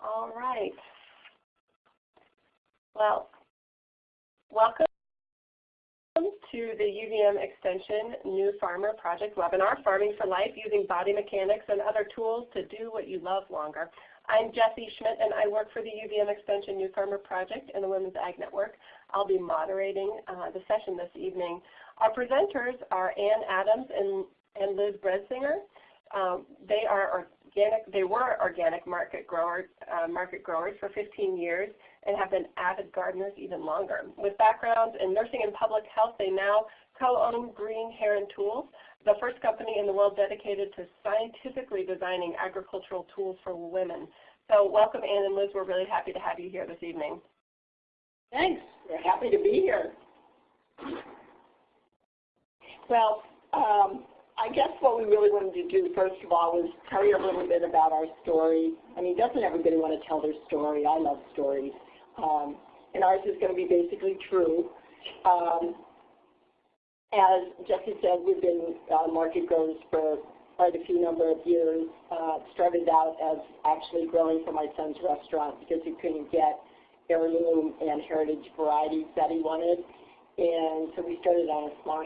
All right. Well, welcome to the UVM Extension New Farmer Project webinar, Farming for Life Using Body Mechanics and Other Tools to Do What You Love Longer. I'm Jessie Schmidt and I work for the UVM Extension New Farmer Project and the Women's Ag Network. I'll be moderating uh, the session this evening. Our presenters are Ann Adams and, and Liz Brensinger. Um, they are organic, they were organic market growers, uh, market growers for 15 years and have been avid gardeners even longer. With backgrounds in nursing and public health, they now co-own Green Heron Tools, the first company in the world dedicated to scientifically designing agricultural tools for women. So welcome Ann and Liz, we're really happy to have you here this evening. Thanks, we're happy to be here. Well, um, I guess what we really wanted to do, first of all, was tell you a little bit about our story. I mean, doesn't everybody want to tell their story? I love stories. Um, and ours is going to be basically true. Um, as Jesse said, we've been uh, market growers for quite a few number of years. Uh, started out as actually growing for my son's restaurant because he couldn't get heirloom and heritage varieties that he wanted. And so we started on a small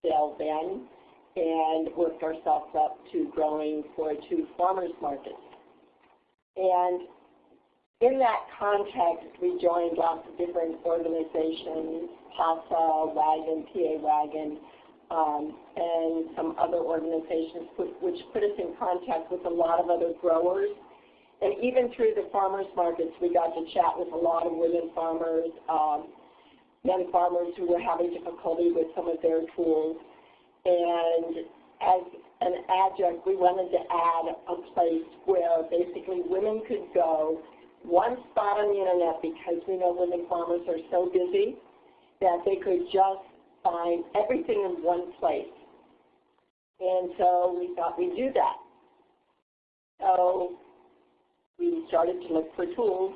scale then and worked ourselves up to growing for two farmers markets. And in that context, we joined lots of different organizations, PASA, WAgN, PA WAgN, um, and some other organizations which put us in contact with a lot of other growers. And even through the farmers markets, we got to chat with a lot of women farmers, um, men farmers who were having difficulty with some of their tools. And as an adjunct, we wanted to add a place where basically women could go one spot on the internet because we know women farmers are so busy that they could just find everything in one place. And so we thought we'd do that. So we started to look for tools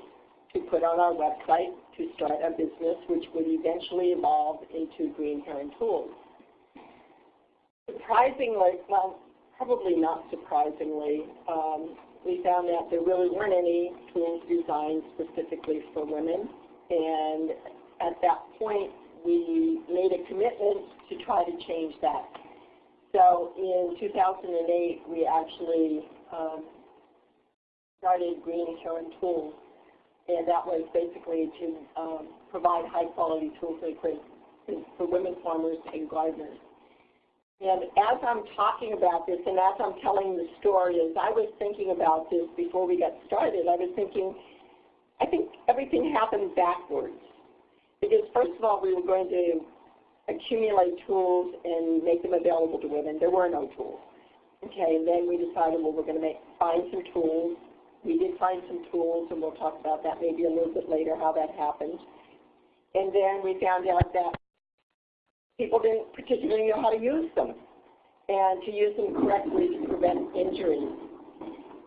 to put on our website to start a business which would eventually evolve into Green Heron Tools. Surprisingly, well, probably not surprisingly, um, we found that there really weren't any tools designed specifically for women. And at that point, we made a commitment to try to change that. So in 2008, we actually um, started Green Heron Tools. And that was basically to um, provide high quality tools for women farmers and gardeners. And as I'm talking about this and as I'm telling the story, as I was thinking about this before we got started, I was thinking, I think everything happened backwards. Because first of all, we were going to accumulate tools and make them available to women. There were no tools. Okay, and then we decided, well, we're going to make, find some tools. We did find some tools, and we'll talk about that maybe a little bit later, how that happened. And then we found out that people didn't particularly know how to use them and to use them correctly to prevent injuries.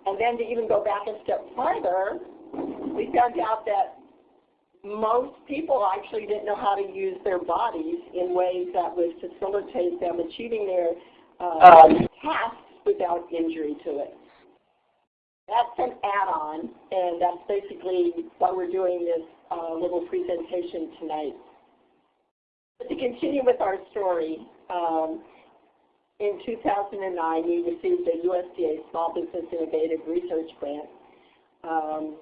And then to even go back a step farther, we found out that most people actually didn't know how to use their bodies in ways that would facilitate them achieving their uh, um. tasks without injury to it. That's an add-on, and that's basically why we're doing this uh, little presentation tonight. To continue with our story, um, in 2009 we received a USDA Small Business Innovative Research Grant. Um,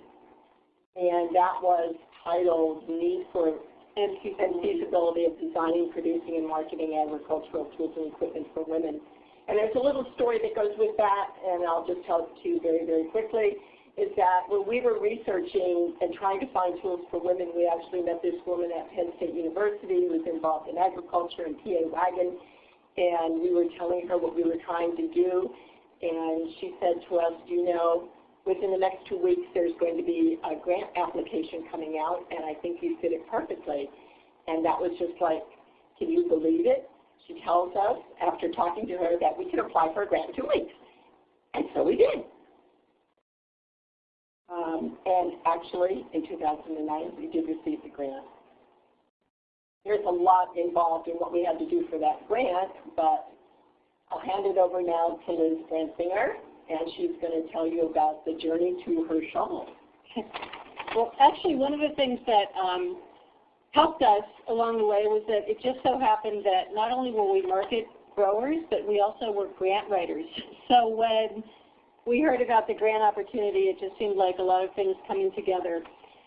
and that was titled Need for and Feasibility of Designing, Producing, and Marketing Agricultural Tools and Equipment for Women. And there's a little story that goes with that, and I'll just tell it to you very, very quickly is that when we were researching and trying to find tools for women, we actually met this woman at Penn State University who was involved in agriculture and PA WAgN, and we were telling her what we were trying to do, and she said to us, you know, within the next two weeks there's going to be a grant application coming out, and I think you fit it perfectly. And that was just like, can you believe it? She tells us, after talking to her, that we can apply for a grant in two weeks. And so we did. Um, and actually, in 2009, we did receive the grant. There's a lot involved in what we had to do for that grant, but I'll hand it over now to Liz Brensinger, and she's going to tell you about the journey to her shawl. well, actually, one of the things that um, helped us along the way was that it just so happened that not only were we market growers, but we also were grant writers. So when we heard about the grant opportunity, it just seemed like a lot of things coming together.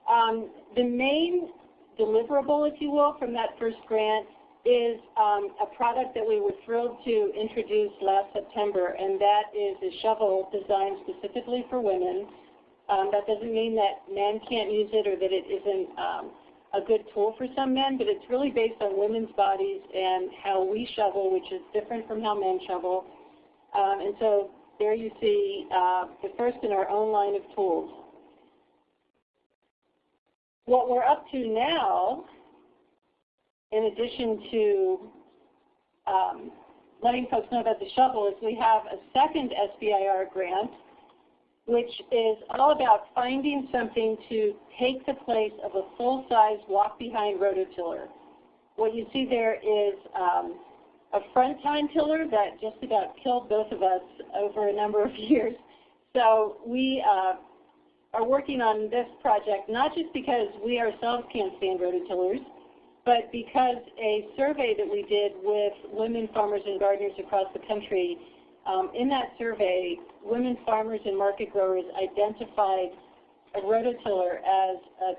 Um, the main deliverable, if you will, from that first grant is um, a product that we were thrilled to introduce last September, and that is a shovel designed specifically for women. Um, that doesn't mean that men can't use it or that it isn't um, a good tool for some men, but it's really based on women's bodies and how we shovel, which is different from how men shovel. Um, and so there you see uh, the first in our own line of tools. What we're up to now, in addition to um, letting folks know about the shovel, is we have a second SBIR grant which is all about finding something to take the place of a full-size walk-behind rototiller. What you see there is um, a front tine tiller that just about killed both of us over a number of years. So we uh, are working on this project not just because we ourselves can't stand rototillers, but because a survey that we did with women farmers and gardeners across the country um, in that survey, women farmers and market growers identified a rototiller as a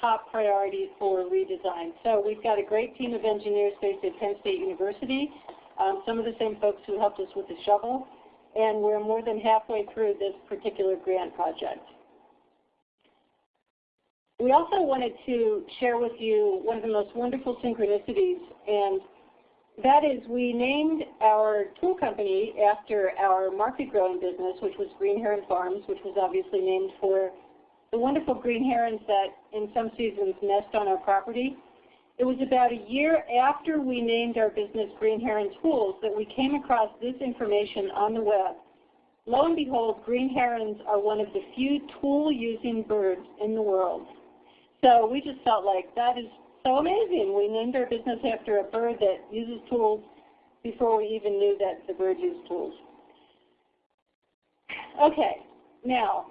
top priority for redesign. So we've got a great team of engineers based at Penn State University, um, some of the same folks who helped us with the shovel, and we're more than halfway through this particular grant project. We also wanted to share with you one of the most wonderful synchronicities, and that is, we named our tool company after our market growing business, which was Green Heron Farms, which was obviously named for the wonderful green herons that in some seasons nest on our property. It was about a year after we named our business Green Heron Tools that we came across this information on the web. Lo and behold, green herons are one of the few tool-using birds in the world. So we just felt like that is so amazing. We named our business after a bird that uses tools before we even knew that the bird used tools. Okay, now,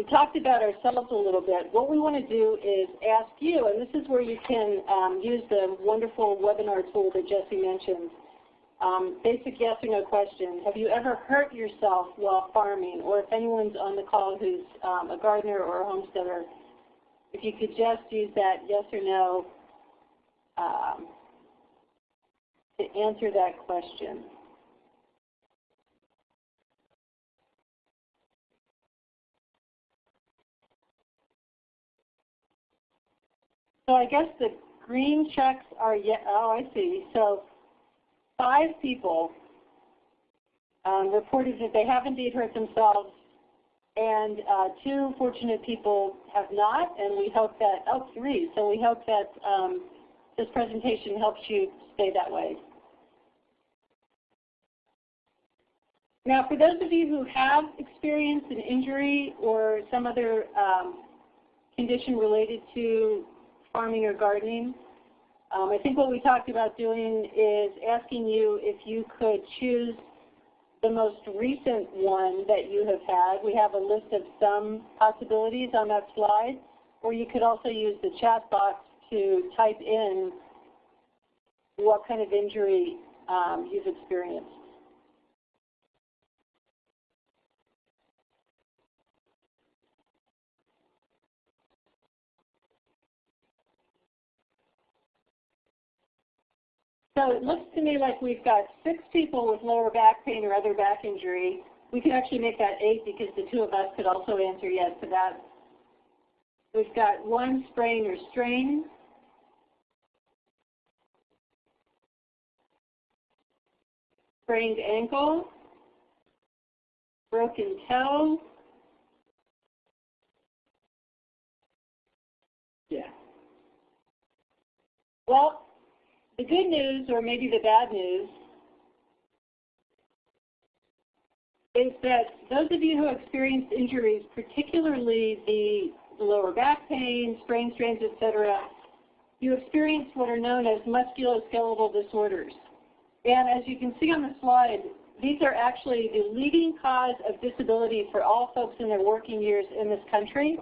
we talked about ourselves a little bit. What we want to do is ask you, and this is where you can um, use the wonderful webinar tool that Jesse mentioned. Um, basic yes or no question. Have you ever hurt yourself while farming? Or if anyone's on the call who's um, a gardener or a homesteader, if you could just use that yes or no um, to answer that question. So I guess the green checks are, yeah, oh, I see. So five people um, reported that they have indeed hurt themselves and uh, two fortunate people have not, and we hope that, oh, three. So we hope that um, this presentation helps you stay that way. Now, for those of you who have experienced an injury or some other um, condition related to farming or gardening, um, I think what we talked about doing is asking you if you could choose the most recent one that you have had. We have a list of some possibilities on that slide, or you could also use the chat box to type in what kind of injury um, you've experienced. So it looks to me like we've got six people with lower back pain or other back injury. We can actually make that eight because the two of us could also answer yes to that. We've got one sprain or strain. Sprained ankle. Broken toe. Yeah. Well, the good news, or maybe the bad news, is that those of you who experienced injuries, particularly the lower back pain, sprain strains, etc., you experienced what are known as musculoskeletal disorders. And as you can see on the slide, these are actually the leading cause of disability for all folks in their working years in this country.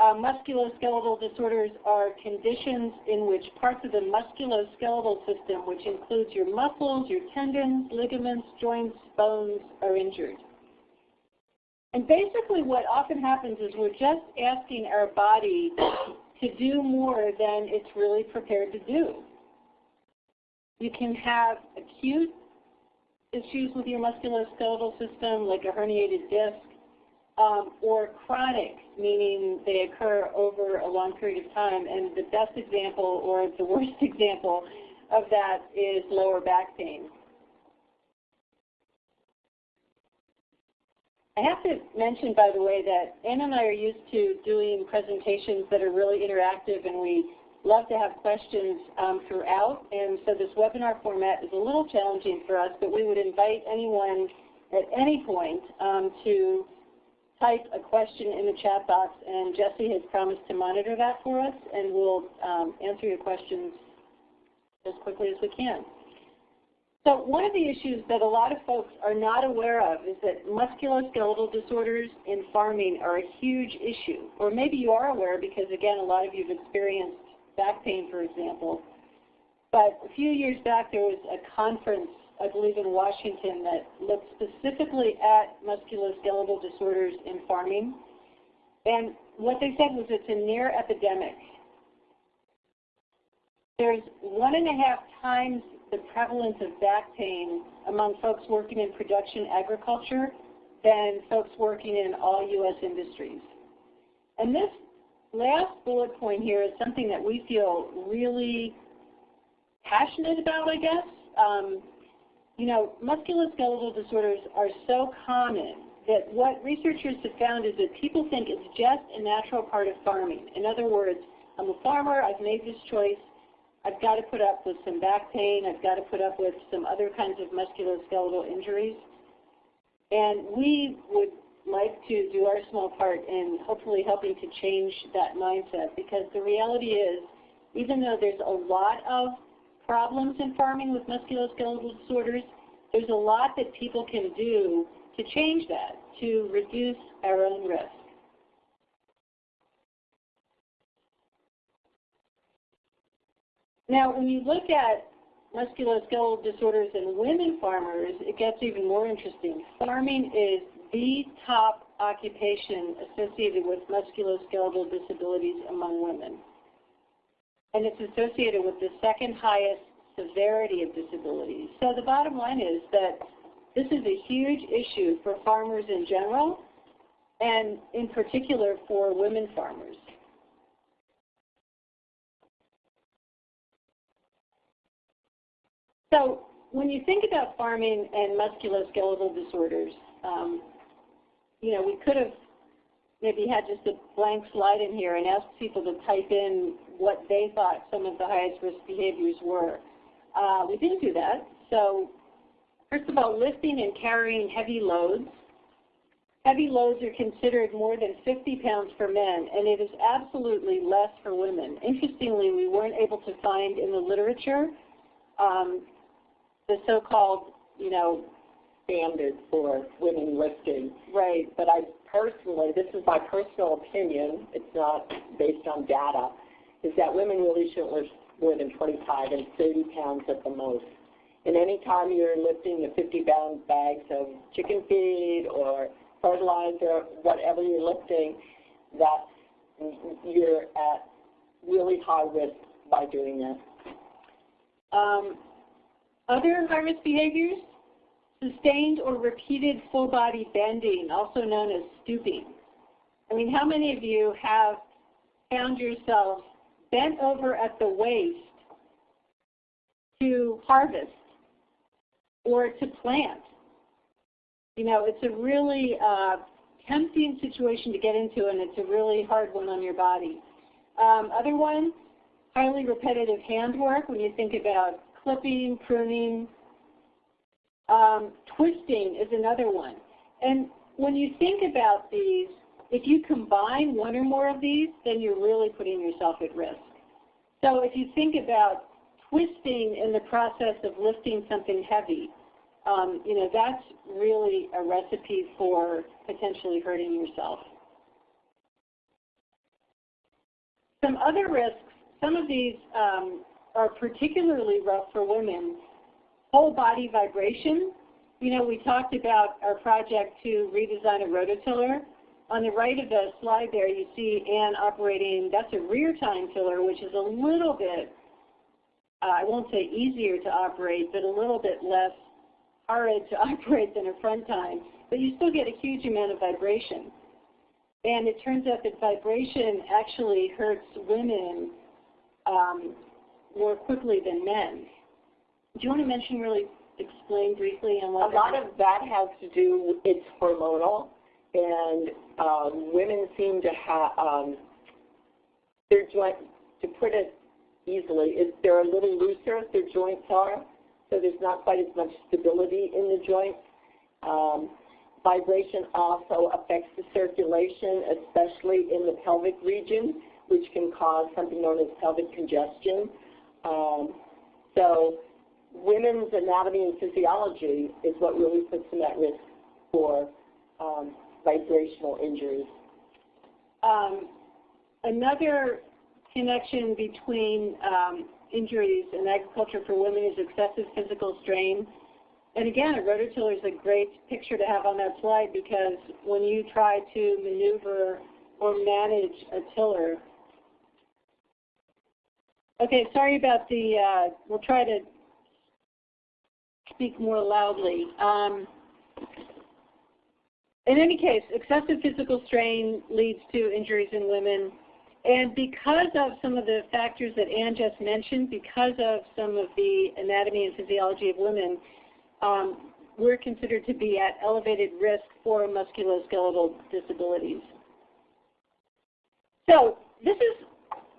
Uh, musculoskeletal disorders are conditions in which parts of the musculoskeletal system, which includes your muscles, your tendons, ligaments, joints, bones, are injured. And basically what often happens is we're just asking our body to do more than it's really prepared to do. You can have acute issues with your musculoskeletal system, like a herniated disc, um, or chronic, meaning they occur over a long period of time. And the best example or the worst example of that is lower back pain. I have to mention, by the way, that Ann and I are used to doing presentations that are really interactive, and we love to have questions um, throughout. And so this webinar format is a little challenging for us, but we would invite anyone at any point um, to type a question in the chat box, and Jesse has promised to monitor that for us, and we'll um, answer your questions as quickly as we can. So one of the issues that a lot of folks are not aware of is that musculoskeletal disorders in farming are a huge issue. Or maybe you are aware because, again, a lot of you have experienced back pain, for example. But a few years back, there was a conference I believe in Washington, that looked specifically at musculoskeletal disorders in farming. And what they said was it's a near epidemic. There's one and a half times the prevalence of back pain among folks working in production agriculture than folks working in all U.S. industries. And this last bullet point here is something that we feel really passionate about, I guess. Um, you know, musculoskeletal disorders are so common that what researchers have found is that people think it's just a natural part of farming. In other words, I'm a farmer, I've made this choice, I've got to put up with some back pain, I've got to put up with some other kinds of musculoskeletal injuries. And we would like to do our small part in hopefully helping to change that mindset because the reality is, even though there's a lot of problems in farming with musculoskeletal disorders, there's a lot that people can do to change that, to reduce our own risk. Now, when you look at musculoskeletal disorders in women farmers, it gets even more interesting. Farming is the top occupation associated with musculoskeletal disabilities among women and it's associated with the second highest severity of disabilities. So the bottom line is that this is a huge issue for farmers in general, and in particular for women farmers. So when you think about farming and musculoskeletal disorders, um, you know, we could have maybe had just a blank slide in here and asked people to type in what they thought some of the highest risk behaviors were. Uh, we didn't do that. So first of all, lifting and carrying heavy loads. Heavy loads are considered more than 50 pounds for men, and it is absolutely less for women. Interestingly, we weren't able to find in the literature um, the so-called, you know, standard for women lifting. Right. But I personally, this is my personal opinion, it's not based on data, is that women really shouldn't lift more than 25 and 30 pounds at the most. And any time you're lifting the 50 pound bags of chicken feed or fertilizer, whatever you're lifting, that you're at really high risk by doing that. Um, other high behaviors, sustained or repeated full body bending, also known as stooping. I mean, how many of you have found yourself bent over at the waist to harvest or to plant. You know, it's a really uh, tempting situation to get into, and it's a really hard one on your body. Um, other one, highly repetitive handwork when you think about clipping, pruning. Um, twisting is another one. And when you think about these, if you combine one or more of these, then you're really putting yourself at risk. So if you think about twisting in the process of lifting something heavy, um, you know, that's really a recipe for potentially hurting yourself. Some other risks, some of these um, are particularly rough for women. Whole body vibration. You know, we talked about our project to redesign a rototiller. On the right of the slide there, you see Anne operating, that's a rear tine tiller, which is a little bit, uh, I won't say easier to operate, but a little bit less hard to operate than a front tine. But you still get a huge amount of vibration. And it turns out that vibration actually hurts women um, more quickly than men. Do you want to mention really, explain briefly on what A lot of that has to do, it's hormonal, and um, women seem to have, um, their joint, to put it easily, is they're a little looser, their joints are, so there's not quite as much stability in the joints. Um, vibration also affects the circulation, especially in the pelvic region, which can cause something known as pelvic congestion. Um, so women's anatomy and physiology is what really puts them at risk for um, vibrational injuries. Um, another connection between um, injuries in agriculture for women is excessive physical strain. And again, a rototiller is a great picture to have on that slide because when you try to maneuver or manage a tiller, okay, sorry about the, uh, we'll try to speak more loudly. Um, in any case, excessive physical strain leads to injuries in women. And because of some of the factors that Anne just mentioned, because of some of the anatomy and physiology of women, um, we're considered to be at elevated risk for musculoskeletal disabilities. So this is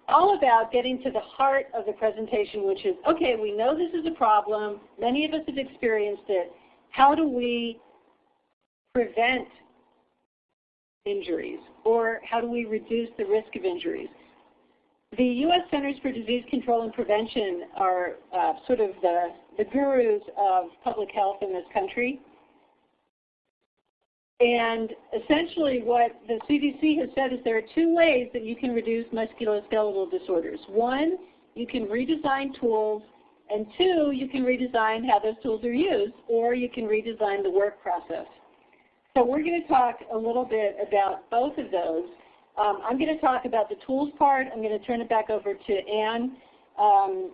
all about getting to the heart of the presentation, which is, okay, we know this is a problem. Many of us have experienced it. How do we prevent injuries? Or how do we reduce the risk of injuries? The U.S. Centers for Disease Control and Prevention are uh, sort of the, the gurus of public health in this country. And essentially what the CDC has said is there are two ways that you can reduce musculoskeletal disorders. One, you can redesign tools, and two, you can redesign how those tools are used, or you can redesign the work process. So we're going to talk a little bit about both of those. Um, I'm going to talk about the tools part. I'm going to turn it back over to Anne, um,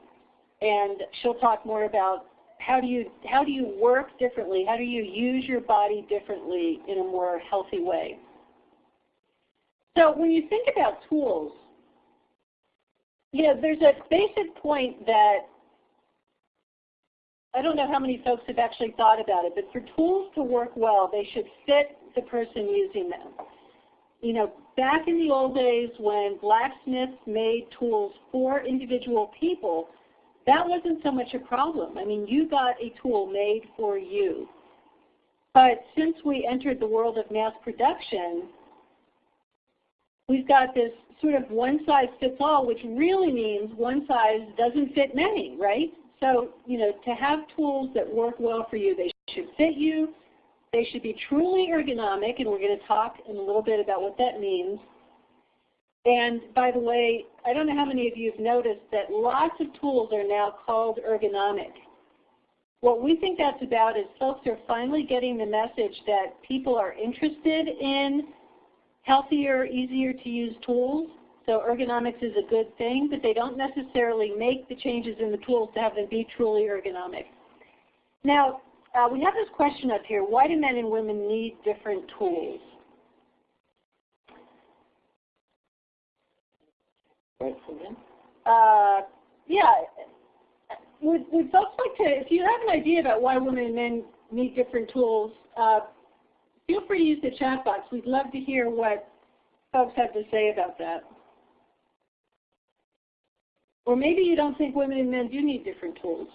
and she'll talk more about how do you how do you work differently? How do you use your body differently in a more healthy way? So when you think about tools, you know, there's a basic point that I don't know how many folks have actually thought about it, but for tools to work well, they should fit the person using them. You know, back in the old days when blacksmiths made tools for individual people, that wasn't so much a problem. I mean, you got a tool made for you. But since we entered the world of mass production, we've got this sort of one size fits all, which really means one size doesn't fit many, right? So, you know, to have tools that work well for you, they should fit you, they should be truly ergonomic, and we're going to talk in a little bit about what that means. And by the way, I don't know how many of you have noticed that lots of tools are now called ergonomic. What we think that's about is folks are finally getting the message that people are interested in healthier, easier to use tools. So ergonomics is a good thing, but they don't necessarily make the changes in the tools to have them be truly ergonomic. Now, uh, we have this question up here, why do men and women need different tools? Right, uh, yeah, would, would folks like to, if you have an idea about why women and men need different tools, uh, feel free to use the chat box. We'd love to hear what folks have to say about that. Or maybe you don't think women and men do need different tools.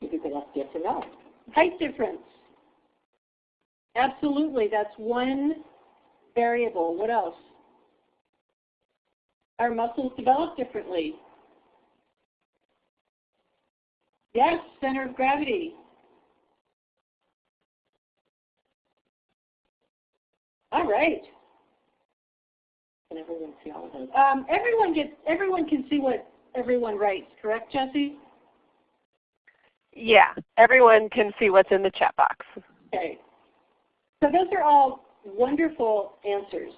Maybe they have different else. Height difference. Absolutely, that's one variable. What else? Our muscles develop differently. Yes, center of gravity. All right. Can everyone see all of those? Um, everyone gets. Everyone can see what everyone writes. Correct, Jesse? Yeah, everyone can see what's in the chat box. Okay. So those are all wonderful answers.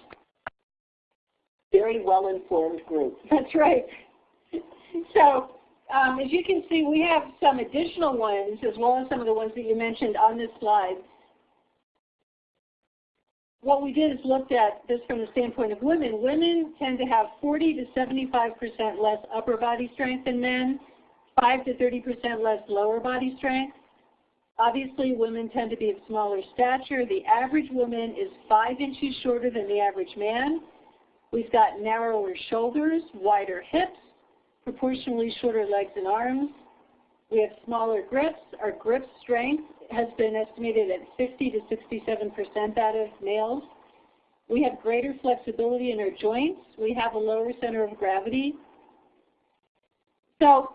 Very well-informed group. That's right. So um, as you can see, we have some additional ones as well as some of the ones that you mentioned on this slide. What we did is looked at this from the standpoint of women. Women tend to have 40 to 75% less upper body strength than men, 5 to 30% less lower body strength. Obviously, women tend to be of smaller stature. The average woman is 5 inches shorter than the average man. We've got narrower shoulders, wider hips, proportionally shorter legs and arms. We have smaller grips. Our grip strength has been estimated at 50 to 67% that of males. We have greater flexibility in our joints. We have a lower center of gravity. So,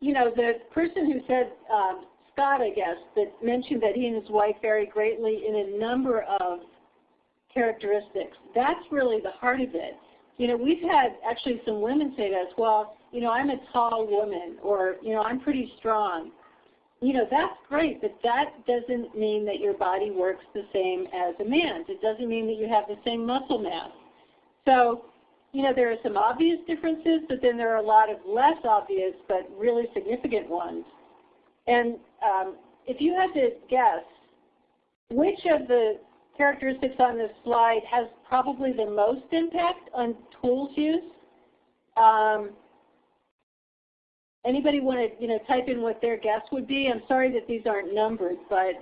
you know, the person who said, um, Scott, I guess, that mentioned that he and his wife vary greatly in a number of characteristics. That's really the heart of it. You know, we've had actually some women say to us, well, you know, I'm a tall woman, or, you know, I'm pretty strong. You know, that's great, but that doesn't mean that your body works the same as a man's. It doesn't mean that you have the same muscle mass. So, you know, there are some obvious differences, but then there are a lot of less obvious but really significant ones. And um, if you had to guess, which of the characteristics on this slide has probably the most impact on tools use. Um, anybody want to you know type in what their guess would be? I'm sorry that these aren't numbered, but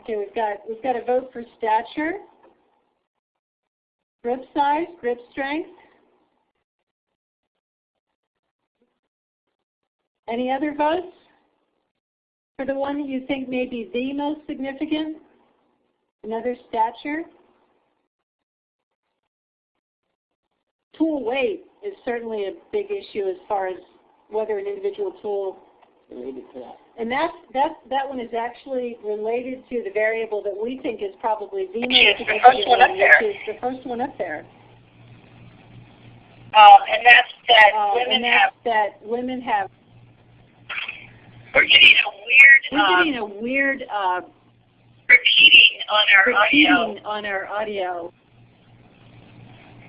okay, we've got we've got a vote for stature, grip size, grip strength. Any other votes? For the one that you think may be the most significant, another stature. Tool weight is certainly a big issue as far as whether an individual tool Related to that. and that's, that's, that one is actually related to the variable that we think is probably the most Which is the first one up which there. is the first one up there. Um, and that's that Uh, women and have, that's that women have, we're getting a weird, we're um, getting a weird uh, repeating on our audio. repeating on our audio.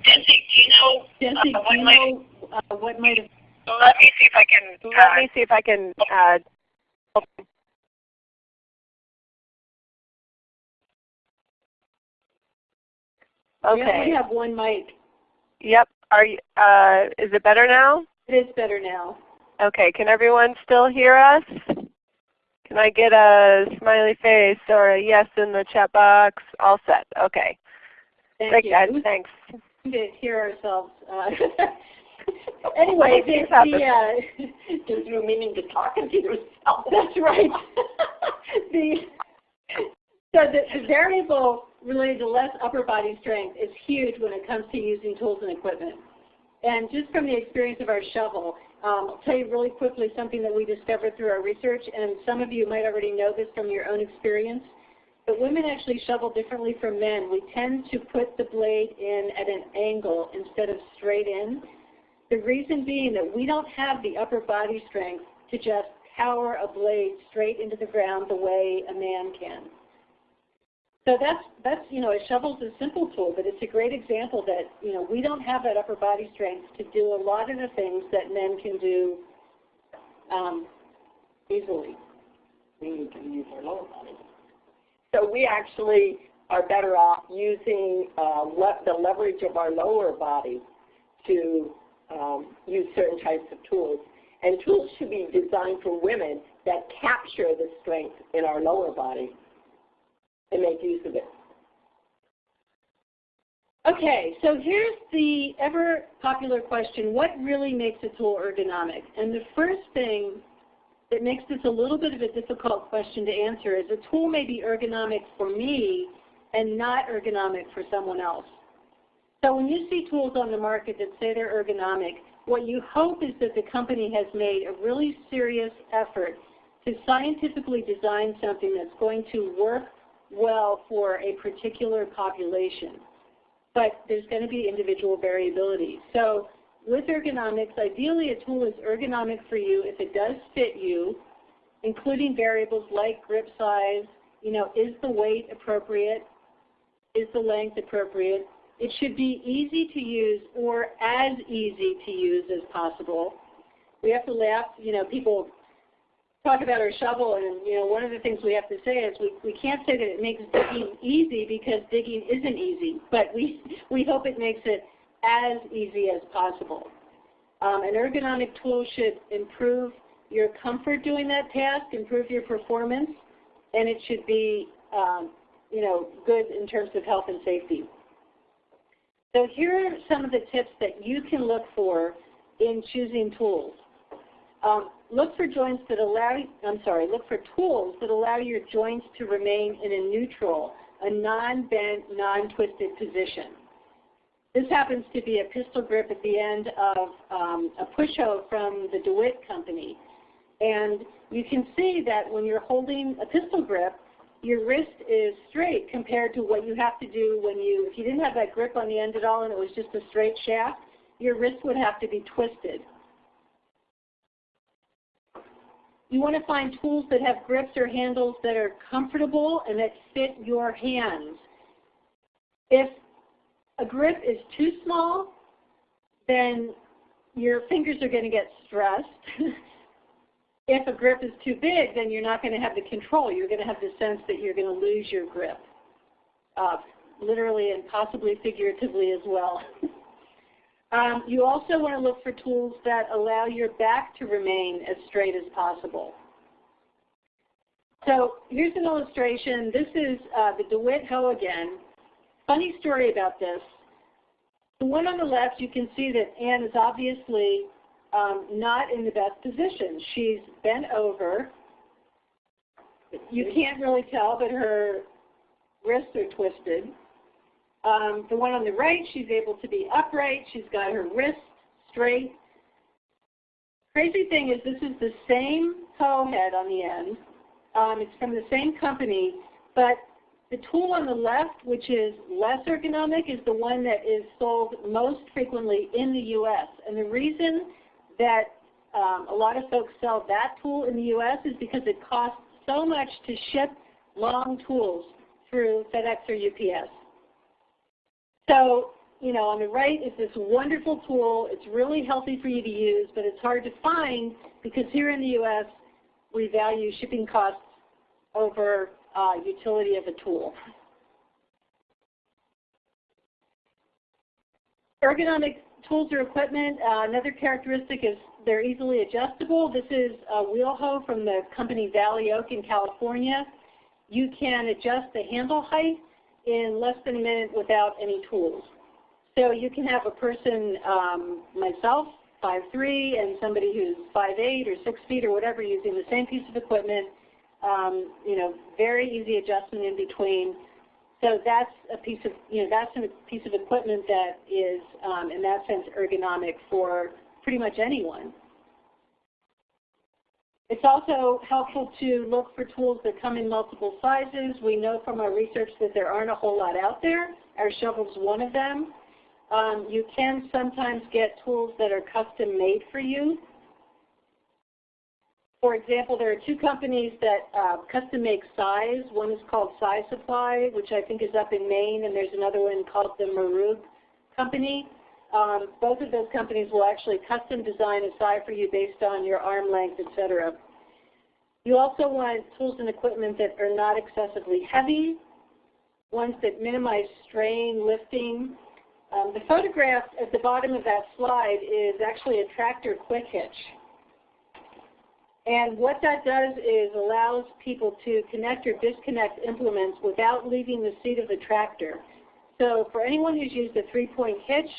Jesse, do you know, Jesse, uh, do what you might, know uh, what might have let me see if I can, Let uh, me see if I can uh, We only Okay. have one mic. Yep. Are you, uh, is it better now? It is better now. Okay. Can everyone still hear us? Can I get a smiley face or a yes in the chat box? All set. Okay. Thank Great, you. guys. Thanks. to hear ourselves. Uh, anyway, happen. the, uh, you meaning to talking to yourself. that's right. the, so the, the variable related to less upper body strength is huge when it comes to using tools and equipment. And just from the experience of our shovel, um, I'll tell you really quickly something that we discovered through our research, and some of you might already know this from your own experience. But women actually shovel differently from men. We tend to put the blade in at an angle instead of straight in. The reason being that we don't have the upper body strength to just power a blade straight into the ground the way a man can. So that's, that's you know, a shovel's a simple tool, but it's a great example that, you know, we don't have that upper body strength to do a lot of the things that men can do um, easily. We can use our lower body. So we actually are better off using uh, le- the leverage of our lower body to um, use certain types of tools. And tools should be designed for women that capture the strength in our lower body and make use of it. Okay, so here's the ever popular question, what really makes a tool ergonomic? And the first thing that makes this a little bit of a difficult question to answer is a tool may be ergonomic for me and not ergonomic for someone else. So when you see tools on the market that say they're ergonomic, what you hope is that the company has made a really serious effort to scientifically design something that's going to work well for a particular population. But there's going to be individual variability. So with ergonomics, ideally a tool is ergonomic for you if it does fit you, including variables like grip size, you know, is the weight appropriate, is the length appropriate. It should be easy to use or as easy to use as possible. We have to laugh, you know, people talk about our shovel and you know one of the things we have to say is we, we can't say that it makes digging easy because digging isn't easy, but we, we hope it makes it as easy as possible. Um, an ergonomic tool should improve your comfort doing that task, improve your performance, and it should be um, you know, good in terms of health and safety. So here are some of the tips that you can look for in choosing tools. Um, look for joints that allow, I'm sorry, look for tools that allow your joints to remain in a neutral, a non-bent, non-twisted position. This happens to be a pistol grip at the end of um, a push hoe from the DeWit company. And you can see that when you're holding a pistol grip, your wrist is straight compared to what you have to do when you, if you didn't have that grip on the end at all and it was just a straight shaft, your wrist would have to be twisted. You want to find tools that have grips or handles that are comfortable and that fit your hands. If a grip is too small, then your fingers are going to get stressed. if a grip is too big, then you're not going to have the control. You're going to have the sense that you're going to lose your grip, uh, literally and possibly figuratively as well. um, you also want to look for tools that allow your back to remain as straight as possible. So here's an illustration. This is uh, the DeWit hoe again. Funny story about this. The one on the left, you can see that Anne is obviously um, not in the best position. She's bent over. You can't really tell, but her wrists are twisted. Um, the one on the right, she's able to be upright. She's got her wrist straight. Crazy thing is this is the same hoe head on the end. Um, it's from the same company, but the tool on the left, which is less ergonomic, is the one that is sold most frequently in the U.S. And the reason that um, a lot of folks sell that tool in the U.S. is because it costs so much to ship long tools through FedEx or UPS. So, you know, on the right is this wonderful tool. It's really healthy for you to use, but it's hard to find because here in the U.S. we value shipping costs over uh, utility of a tool. Ergonomic tools or equipment, uh, another characteristic is they're easily adjustable. This is a wheel hoe from the company Valley Oak in California. You can adjust the handle height in less than a minute without any tools. So you can have a person, um, myself, 5'3", and somebody who's 5'8", or 6 feet or whatever using the same piece of equipment. Um, you know, very easy adjustment in between. So that's a piece of, you know, that's a piece of equipment that is, um, in that sense, ergonomic for pretty much anyone. It's also helpful to look for tools that come in multiple sizes. We know from our research that there aren't a whole lot out there. Our shovel's one of them. Um, you can sometimes get tools that are custom made for you. For example, there are two companies that uh, custom make scythes. One is called Scythe Supply, which I think is up in Maine, and there's another one called the Marugg Company. Um, both of those companies will actually custom design a scythe for you based on your arm length, etc. You also want tools and equipment that are not excessively heavy, ones that minimize strain, lifting. Um, the photograph at the bottom of that slide is actually a tractor quick hitch. And what that does is allows people to connect or disconnect implements without leaving the seat of the tractor. So for anyone who's used a three-point hitch,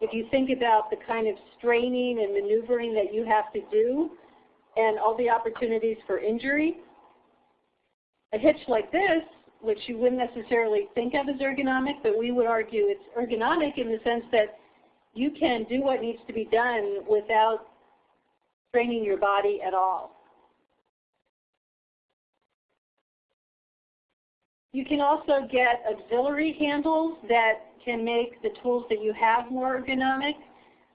if you think about the kind of straining and maneuvering that you have to do and all the opportunities for injury, a hitch like this, which you wouldn't necessarily think of as ergonomic, but we would argue it's ergonomic in the sense that you can do what needs to be done without straining your body at all. You can also get auxiliary handles that can make the tools that you have more ergonomic.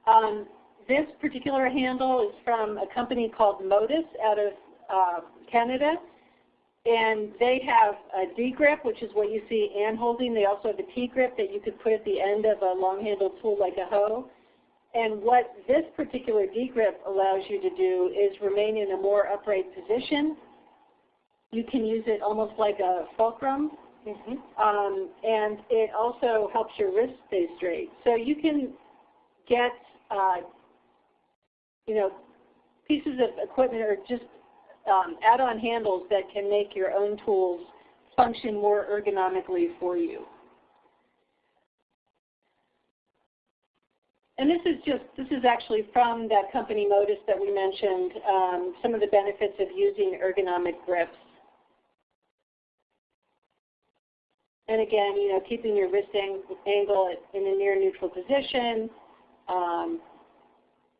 Um, this particular handle is from a company called Modus out of uh, Canada. And they have a D-grip, which is what you see Ann holding. They also have a T-grip that you could put at the end of a long-handled tool like a hoe. And what this particular D-grip allows you to do is remain in a more upright position. You can use it almost like a fulcrum. Mm -hmm. um, and it also helps your wrist stay straight. So you can get, uh, you know, pieces of equipment or just um, add-on handles that can make your own tools function more ergonomically for you. And this is just, this is actually from that company Modus that we mentioned, um, some of the benefits of using ergonomic grips. And again, you know, keeping your wrist angle in a near neutral position, um,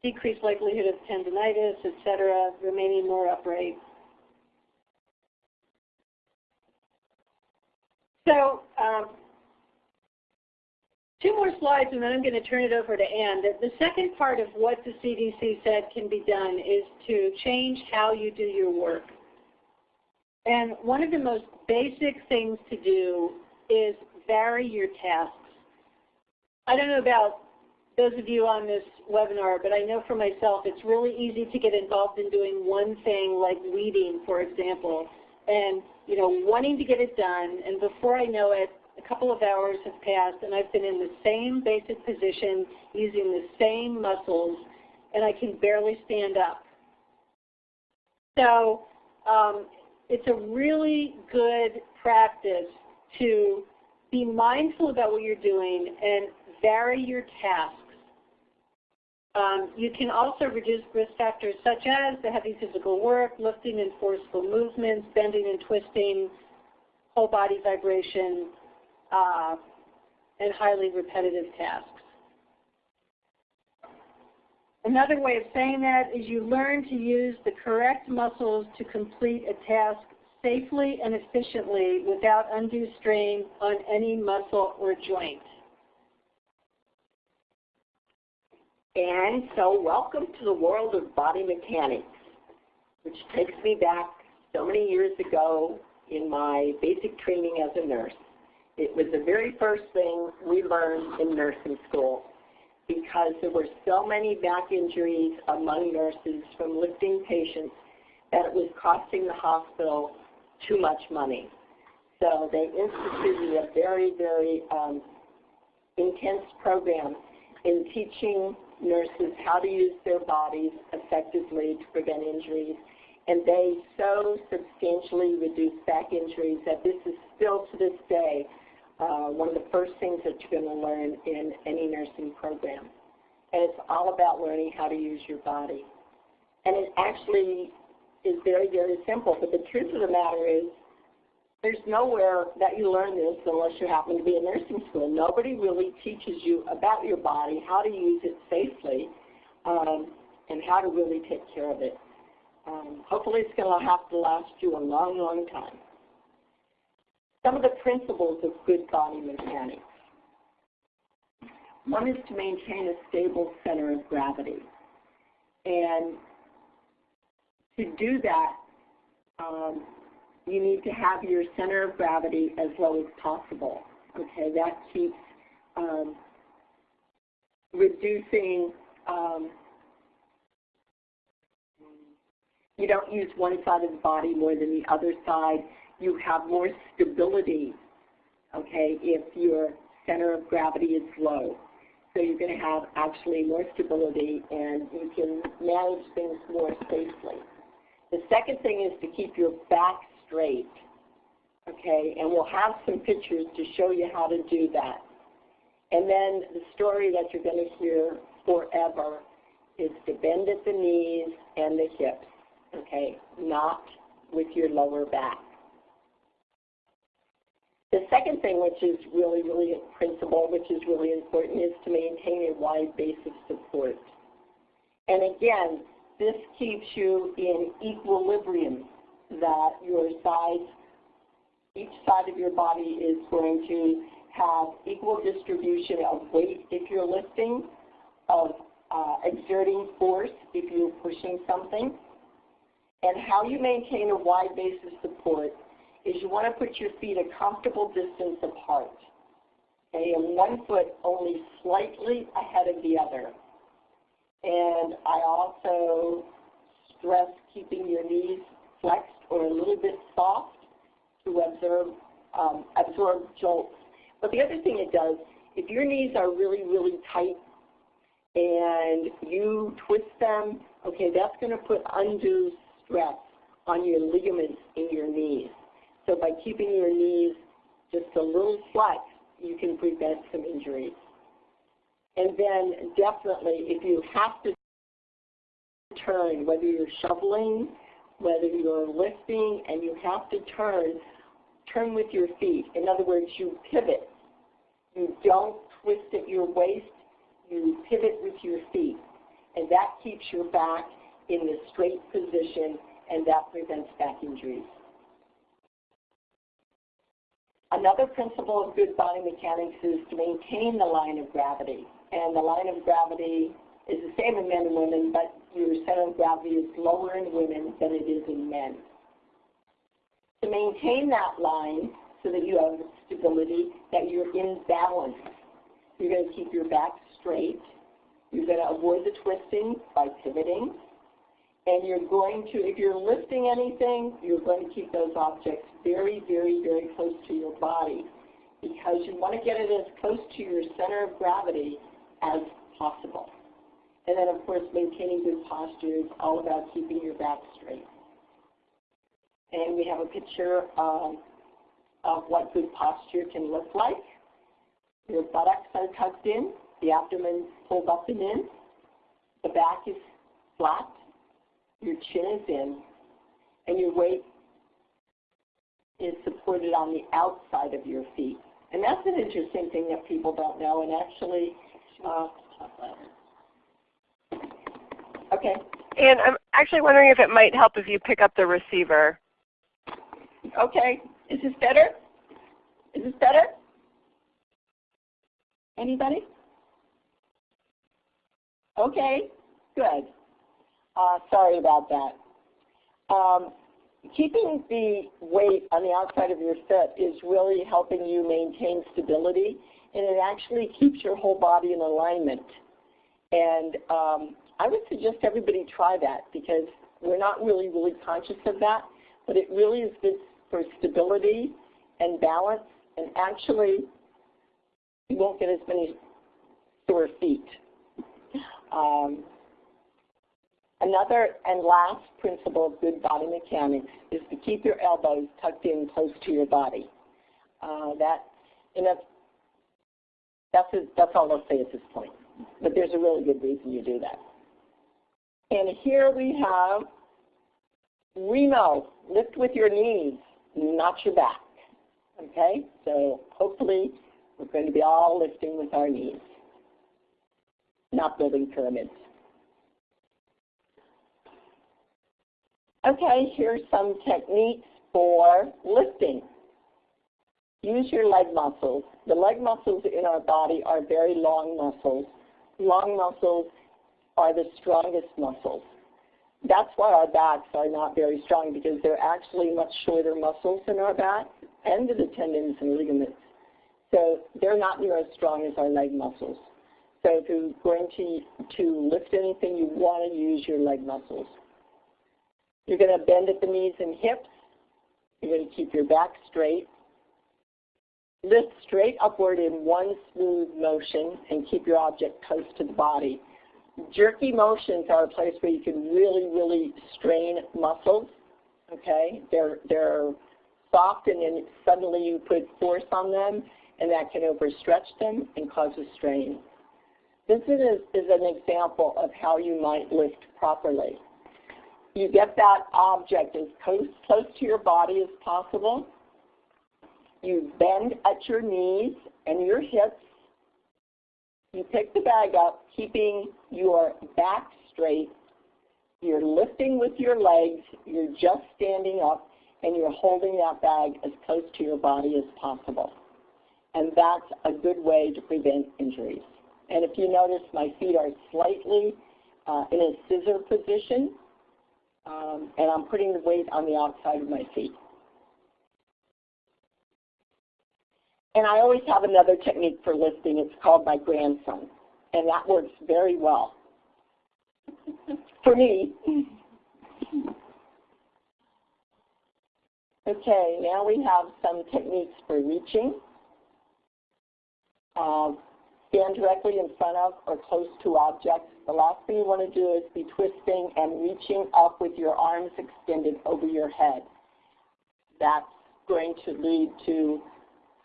decreased likelihood of tendonitis, etc., remaining more upright. So um, two more slides and then I'm going to turn it over to Ann. The, the second part of what the CDC said can be done is to change how you do your work. And one of the most basic things to do is vary your tasks. I don't know about those of you on this webinar, but I know for myself it's really easy to get involved in doing one thing like weeding, for example, and you know, wanting to get it done, and before I know it, a couple of hours have passed and I've been in the same basic position using the same muscles and I can barely stand up. So um, it's a really good practice to be mindful about what you're doing and vary your tasks. Um, you can also reduce risk factors such as the heavy physical work, lifting and forceful movements, bending and twisting, whole body vibration, uh, and highly repetitive tasks. Another way of saying that is you learn to use the correct muscles to complete a task safely and efficiently without undue strain on any muscle or joint. And so welcome to the world of body mechanics, which takes me back so many years ago in my basic training as a nurse. It was the very first thing we learned in nursing school because there were so many back injuries among nurses from lifting patients that it was costing the hospital too much money. So they instituted a very, very um, intense program in teaching nurses how to use their bodies effectively to prevent injuries. And they so substantially reduced back injuries that this is still to this day uh, one of the first things that you're going to learn in any nursing program. And it's all about learning how to use your body. And it actually is very, very simple. But the truth of the matter is there's nowhere that you learn this unless you happen to be in nursing school. Nobody really teaches you about your body, how to use it safely, um, and how to really take care of it. Um, hopefully it's going to have to last you a long, long time. Some of the principles of good body mechanics. One is to maintain a stable center of gravity. And to do that, um, you need to have your center of gravity as low as possible. Okay, that keeps um, reducing, um, you don't use one side of the body more than the other side. You have more stability, okay, if your center of gravity is low. So you're going to have actually more stability and you can manage things more safely. The second thing is to keep your back straight. Okay, and we'll have some pictures to show you how to do that. And then the story that you're going to hear forever is to bend at the knees and the hips, okay, not with your lower back. The second thing, which is really, really a principle, which is really important, is to maintain a wide base of support. And again, this keeps you in equilibrium that your sides Each side of your body is going to have equal distribution of weight if you're lifting, of uh, exerting force if you're pushing something. And how you maintain a wide base of support is you want to put your feet a comfortable distance apart. Okay, and one foot only slightly ahead of the other. And I also stress keeping your knees flexed or a little bit soft to absorb, um, absorb jolts. But the other thing it does, if your knees are really, really tight and you twist them, okay, that's going to put undue stress on your ligaments in your knees. So by keeping your knees just a little flex, you can prevent some injuries. And then definitely, if you have to turn, whether you're shoveling, whether you're lifting, and you have to turn, turn with your feet. In other words, you pivot. You don't twist at your waist, you pivot with your feet. And that keeps your back in the straight position, and that prevents back injuries. Another principle of good body mechanics is to maintain the line of gravity. And the line of gravity is the same in men and women, but your center of gravity is lower in women than it is in men. To maintain that line so that you have stability, that you're in balance, you're going to keep your back straight. You're going to avoid the twisting by pivoting. And you're going to, if you're lifting anything, you're going to keep those objects very, very, very close to your body because you want to get it as close to your center of gravity as possible. And then, of course, maintaining good posture is all about keeping your back straight. And we have a picture of, what good posture can look like. Your buttocks are tucked in, the abdomen pulled up and in, the back is flat, your chin is in, and your weight is supported on the outside of your feet. And that's an interesting thing that people don't know. And actually, uh, okay. And I'm actually wondering if it might help if you pick up the receiver. Okay. Is this better? Is this better? Anybody? Okay, good. Uh, sorry about that. Um, keeping the weight on the outside of your foot is really helping you maintain stability, and it actually keeps your whole body in alignment. And um, I would suggest everybody try that because we're not really, really conscious of that, but it really is good for stability and balance, and actually you won't get as many sore feet. Um, Another and last principle of good body mechanics is to keep your elbows tucked in close to your body. Uh, that, and that's, that's, a, that's all I'll say at this point. But there's a really good reason you do that. And here we have Remo, lift with your knees, not your back. Okay, so hopefully we're going to be all lifting with our knees, not building pyramids. Okay, here's some techniques for lifting. Use your leg muscles. The leg muscles in our body are very long muscles. Long muscles are the strongest muscles. That's why our backs are not very strong because they're actually much shorter muscles in our back and the tendons and ligaments. So they're not near as strong as our leg muscles. So if you're going to, to lift anything, you want to use your leg muscles. You're going to bend at the knees and hips. You're going to keep your back straight. Lift straight upward in one smooth motion and keep your object close to the body. Jerky motions are a place where you can really, really strain muscles. Okay, they're they're soft, and then suddenly you put force on them, and that can overstretch them and cause a strain. This is, is an example of how you might lift properly you get that object as close, close to your body as possible. You bend at your knees and your hips. You pick the bag up, keeping your back straight. You're lifting with your legs. You're just standing up. and you're holding that bag as close to your body as possible. And that's a good way to prevent injuries. And if you notice, my feet are slightly uh, in a scissor position, um, and I'm putting the weight on the outside of my feet. And I always have another technique for lifting. It's called my grandson, and that works very well for me. Okay, now we have some techniques for reaching. Uh, stand directly in front of or close to objects. The last thing you want to do is be twisting and reaching up with your arms extended over your head. That's going to lead to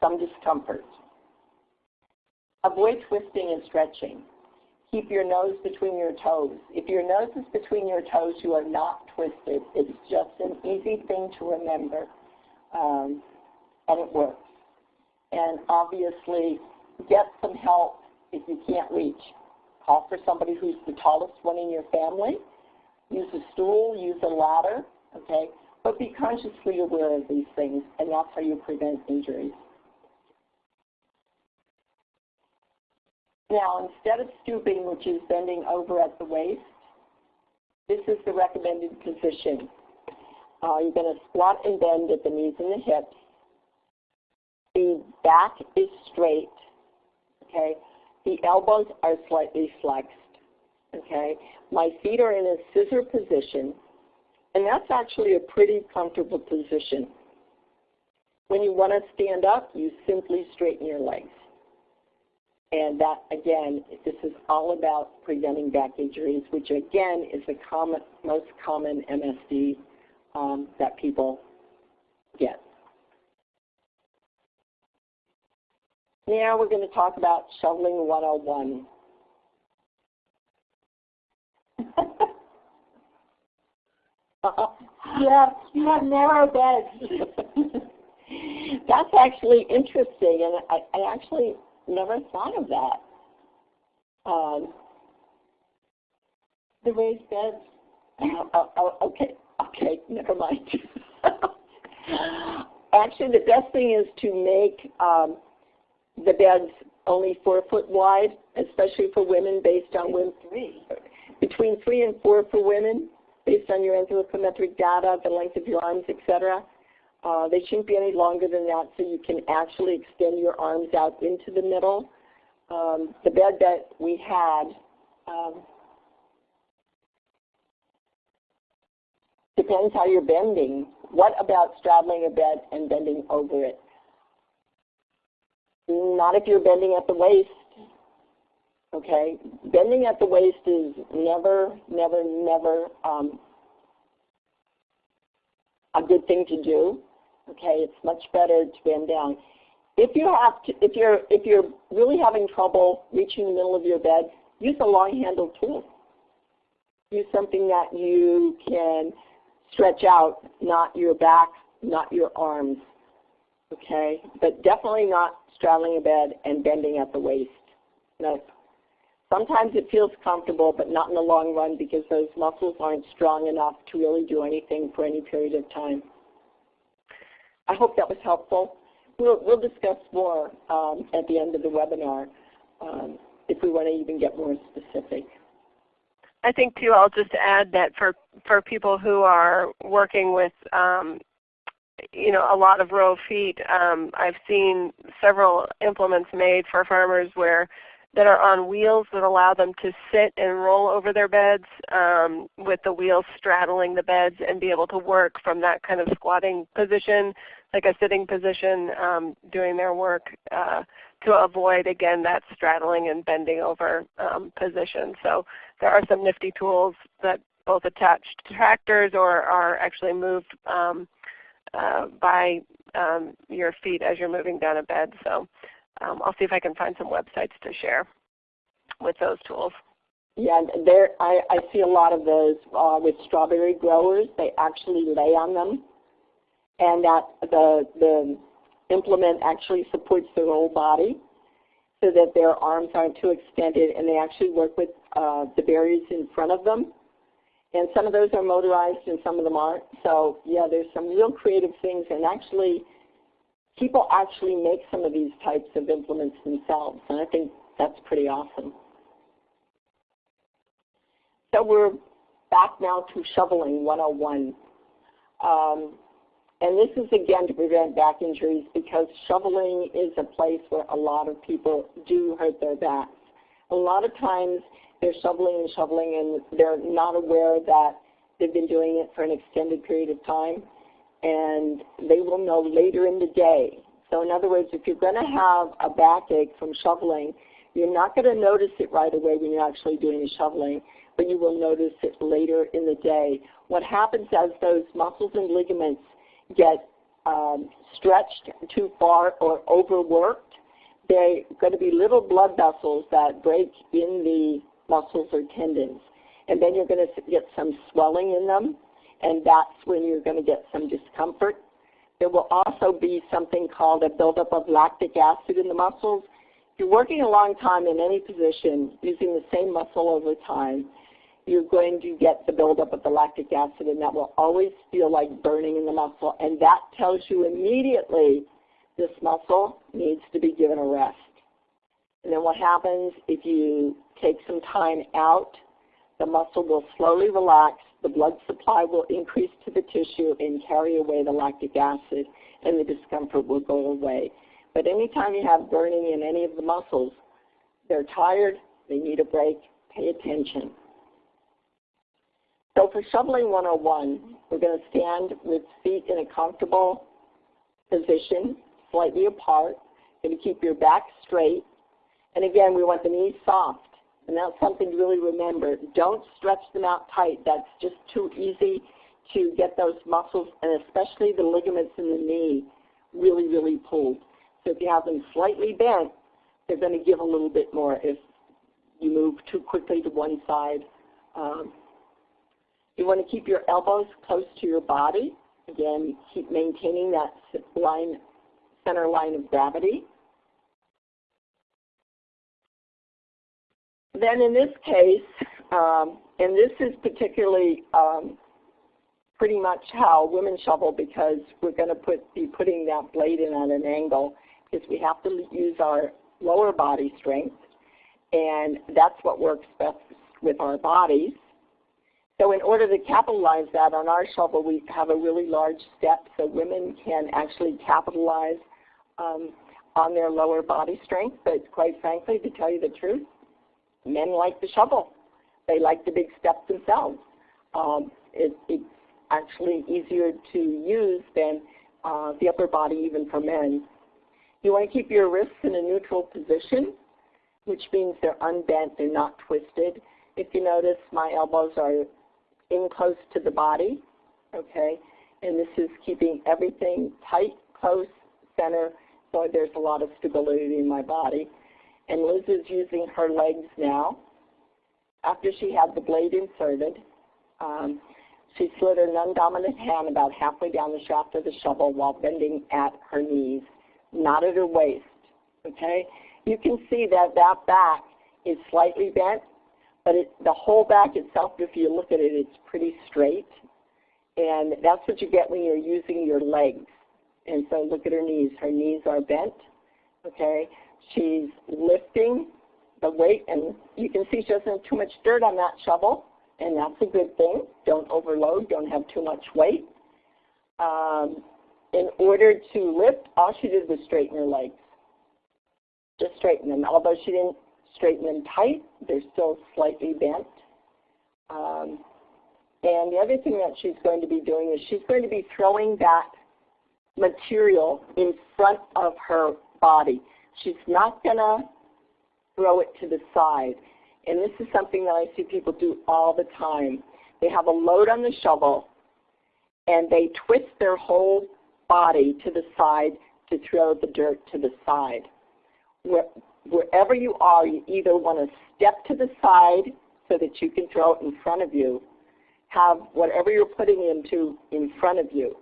some discomfort. Avoid twisting and stretching. Keep your nose between your toes. If your nose is between your toes, you are not twisted. It's just an easy thing to remember, um, and it works. And obviously, get some help if you can't reach. Call for somebody who's the tallest one in your family. Use a stool, use a ladder, okay? But be consciously aware of these things, and that's how you prevent injuries. Now, instead of stooping, which is bending over at the waist, this is the recommended position. Uh, you're going to squat and bend at the knees and the hips. The back is straight, okay? The elbows are slightly flexed, okay? My feet are in a scissor position, and that's actually a pretty comfortable position. When you want to stand up, you simply straighten your legs. And that, again, this is all about preventing back injuries, which again is the common, most common MSD um, that people get. Now we're going to talk about shoveling 101. yeah, you have narrow beds. That's actually interesting, and I, I actually never thought of that. Um, the raised beds. Oh, oh, oh, okay, okay, never mind. Actually, the best thing is to make um, the beds only four foot wide, especially for women, based on women. Three. Between three and four for women, based on your anthropometric data, the length of your arms, etc. Uh, they shouldn't be any longer than that, so you can actually extend your arms out into the middle. Um, the bed that we had um, depends how you're bending. What about straddling a bed and bending over it? Not if you're bending at the waist. Okay, bending at the waist is never, never, never um, a good thing to do. Okay, it's much better to bend down. If you have to, if you're if you're really having trouble reaching the middle of your bed, use a long-handled tool. Use something that you can stretch out, not your back, not your arms. Okay, but definitely not straddling a bed and bending at the waist. No. Sometimes it feels comfortable, but not in the long run because those muscles aren't strong enough to really do anything for any period of time. I hope that was helpful. We'll, we'll discuss more um, at the end of the webinar um, if we want to even get more specific. I think too, I'll just add that for, for people who are working with um, you know, a lot of row feet, um, I've seen several implements made for farmers where that are on wheels that allow them to sit and roll over their beds um, with the wheels straddling the beds and be able to work from that kind of squatting position, like a sitting position, um, doing their work uh, to avoid, again, that straddling and bending over um, position. So there are some nifty tools that both attach to tractors or are actually moved um, uh, by um, your feet as you're moving down a bed. So um, I'll see if I can find some websites to share with those tools. Yeah, there I, I see a lot of those uh, with strawberry growers. They actually lay on them, and that the the implement actually supports their whole body, so that their arms aren't too extended, and they actually work with uh, the berries in front of them, And some of those are motorized and some of them aren't. So yeah, there's some real creative things and actually people actually make some of these types of implements themselves. And I think that's pretty awesome. So we're back now to shoveling 101. Um, and this is again to prevent back injuries because shoveling is a place where a lot of people do hurt their backs. A lot of times they're shoveling and shoveling and they're not aware that they've been doing it for an extended period of time and they will know later in the day. So in other words, if you're going to have a backache from shoveling, you're not going to notice it right away when you're actually doing the shoveling, but you will notice it later in the day. What happens as those muscles and ligaments get um, stretched too far or overworked, they're going to be little blood vessels that break in the muscles or tendons. And then you're going to get some swelling in them, and that's when you're going to get some discomfort. There will also be something called a buildup of lactic acid in the muscles. If you're working a long time in any position using the same muscle over time, you're going to get the buildup of the lactic acid, and that will always feel like burning in the muscle. And that tells you immediately this muscle needs to be given a rest. And then what happens if you take some time out, the muscle will slowly relax, the blood supply will increase to the tissue and carry away the lactic acid, and the discomfort will go away. But anytime you have burning in any of the muscles, they're tired, they need a break, pay attention. So for shoveling 101, we're going to stand with feet in a comfortable position, slightly apart. Going to keep your back straight. And again, we want the knees soft. And that's something to really remember. Don't stretch them out tight. That's just too easy to get those muscles, and especially the ligaments in the knee, really, really pulled. So if you have them slightly bent, they're going to give a little bit more if you move too quickly to one side. Um, you want to keep your elbows close to your body. Again, keep maintaining that line, center line of gravity. Then in this case, um, and this is particularly um, pretty much how women shovel because we're going to put, be putting that blade in at an angle because we have to use our lower body strength and that's what works best with our bodies. So in order to capitalize that on our shovel, we have a really large step so women can actually capitalize um, on their lower body strength. But quite frankly, to tell you the truth, men like the shovel. They like the big steps themselves. Um, it, it's actually easier to use than uh, the upper body even for men. You want to keep your wrists in a neutral position, which means they're unbent, they're not twisted. If you notice, my elbows are in close to the body, okay? And this is keeping everything tight, close, center, so there's a lot of stability in my body. And Liz is using her legs now. After she had the blade inserted, um, she slid her non-dominant hand about halfway down the shaft of the shovel while bending at her knees, not at her waist, okay? You can see that that back is slightly bent, but it, the whole back itself, if you look at it, it's pretty straight. And that's what you get when you're using your legs. And so look at her knees. Her knees are bent. Okay. She's lifting the weight, and you can see she doesn't have too much dirt on that shovel, and that's a good thing. Don't overload. Don't have too much weight. Um, in order to lift, all she did was straighten her legs. Just straighten them. Although she didn't straighten them tight. They're still slightly bent. Um, and the other thing that she's going to be doing is she's going to be throwing that material in front of her body. She's not going to throw it to the side. And this is something that I see people do all the time. They have a load on the shovel and they twist their whole body to the side to throw the dirt to the side wherever you are, you either want to step to the side so that you can throw it in front of you, have whatever you're putting into in front of you.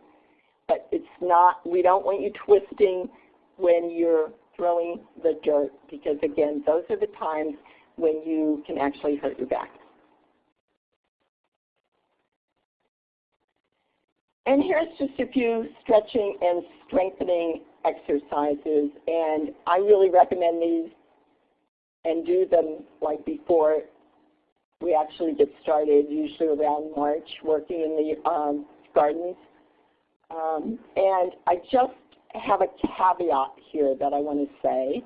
But it's not, we don't want you twisting when you're throwing the dirt because again, those are the times when you can actually hurt your back. And here's just a few stretching and strengthening exercises. And I really recommend these and do them like before we actually get started, usually around March, working in the um, gardens. Um, and I just have a caveat here that I want to say.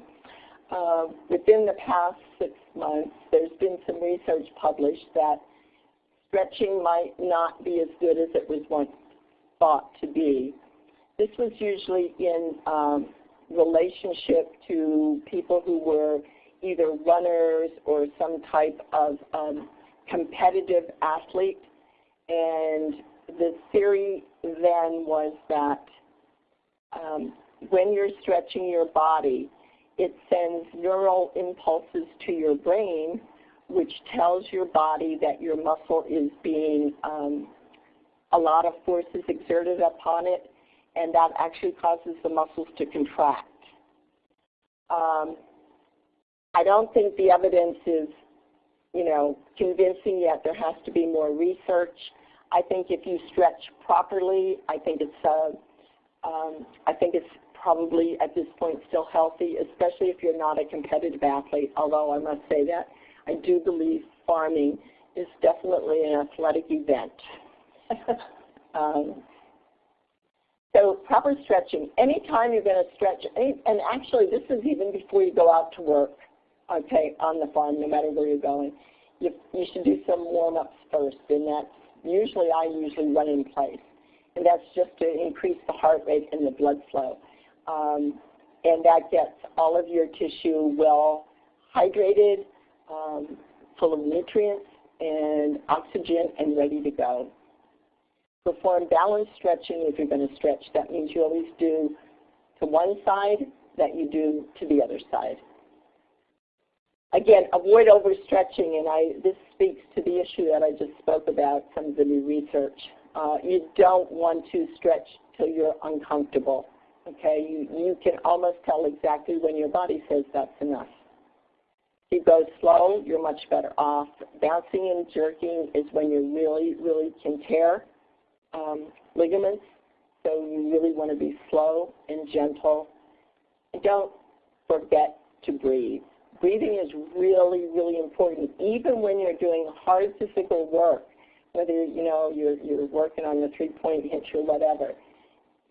Uh, within the past six months, there's been some research published that stretching might not be as good as it was once thought to be. This was usually in um, relationship to people who were either runners or some type of um, competitive athlete. And the theory then was that um, when you're stretching your body, it sends neural impulses to your brain, which tells your body that your muscle is being, um, a lot of force is exerted upon it, and that actually causes the muscles to contract. Um, I don't think the evidence is, you know, convincing yet. There has to be more research. I think if you stretch properly, I think it's, uh, um, I think it's probably at this point still healthy, especially if you're not a competitive athlete. Although I must say that I do believe farming is definitely an athletic event. um, so proper stretching. Anytime you're going to stretch, and actually this is even before you go out to work okay, on the farm, no matter where you're going. You, you should do some warm-ups first, and that's usually, I usually run in place. And that's just to increase the heart rate and the blood flow. Um, and that gets all of your tissue well hydrated, um, full of nutrients and oxygen and ready to go. Perform balanced stretching if you're going to stretch. That means you always do to one side that you do to the other side. Again, avoid overstretching, and I, this speaks to the issue that I just spoke about, some of the new research. Uh, you don't want to stretch till you're uncomfortable. Okay, you, you can almost tell exactly when your body says that's enough. If you go slow, you're much better off. Bouncing and jerking is when you really, really can tear um, ligaments. So you really want to be slow and gentle. And don't forget to breathe breathing is really, really important, even when you're doing hard physical work, whether you know you're, you're working on the three-point hitch or whatever.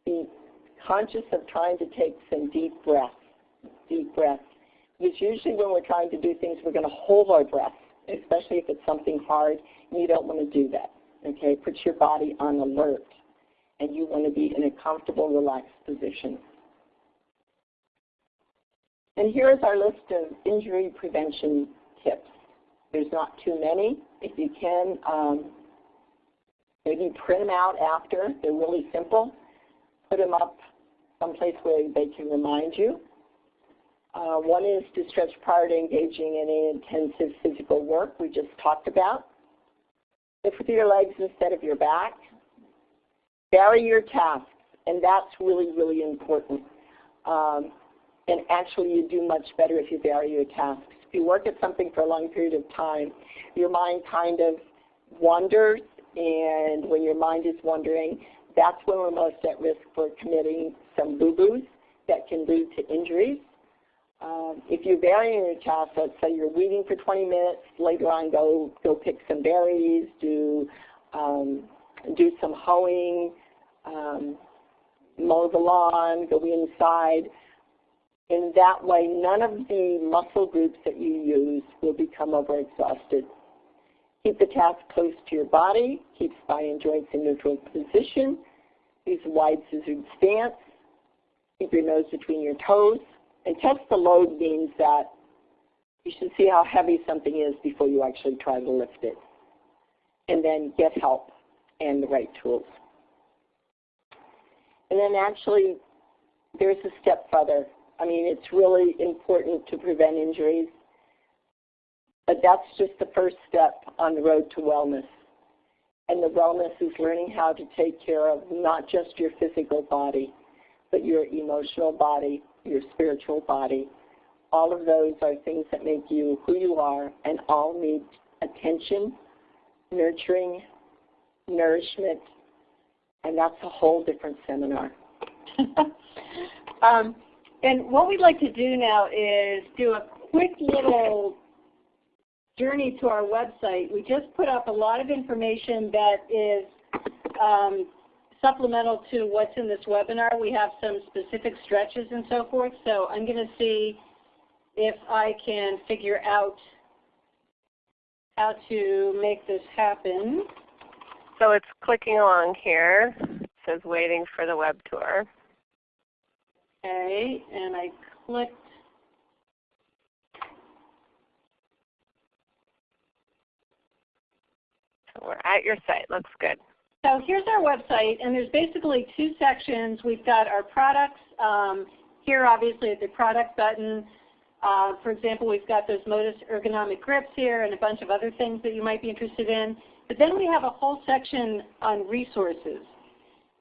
Be conscious of trying to take some deep breaths, deep breaths. Because usually when we're trying to do things, we're going to hold our breath, especially if it's something hard, and you don't want to do that. Okay, put your body on alert, and you want to be in a comfortable, relaxed position. And here's our list of injury prevention tips. There's not too many. If you can, um, maybe print them out after. They're really simple. Put them up someplace where they can remind you. Uh, one is to stretch prior to engaging in any intensive physical work we just talked about. Lift with your legs instead of your back. Vary your tasks, and that's really, really important. Um, and actually you do much better if you vary your tasks. If you work at something for a long period of time, your mind kind of wanders, and when your mind is wandering, that's when we're most at risk for committing some boo-boos that can lead to injuries. Um, if you're varying your tasks, let's say you're weeding for 20 minutes, later on go, go pick some berries, do, um, do some hoeing, um, mow the lawn, go inside. In that way, none of the muscle groups that you use will become overexhausted. Keep the task close to your body. Keep spine and joints in neutral position. Use a wide scissored stance. Keep your nose between your toes. And test the load means that you should see how heavy something is before you actually try to lift it. And then get help and the right tools. And then actually, there's a step further. I mean, it's really important to prevent injuries. But that's just the first step on the road to wellness. And the wellness is learning how to take care of not just your physical body, but your emotional body, your spiritual body. All of those are things that make you who you are and all need attention, nurturing, nourishment, and that's a whole different seminar. um, and what we'd like to do now is do a quick little journey to our website. We just put up a lot of information that is um, supplemental to what's in this webinar. We have some specific stretches and so forth. So I'm going to see if I can figure out how to make this happen. So it's clicking along here. It says waiting for the web tour. Okay, and I clicked So we're at your site. Looks good. So here's our website, and there's basically two sections. We've got our products. Um, here, obviously, at the product button, uh, for example, we've got those Modus ergonomic grips here and a bunch of other things that you might be interested in. But then we have a whole section on resources.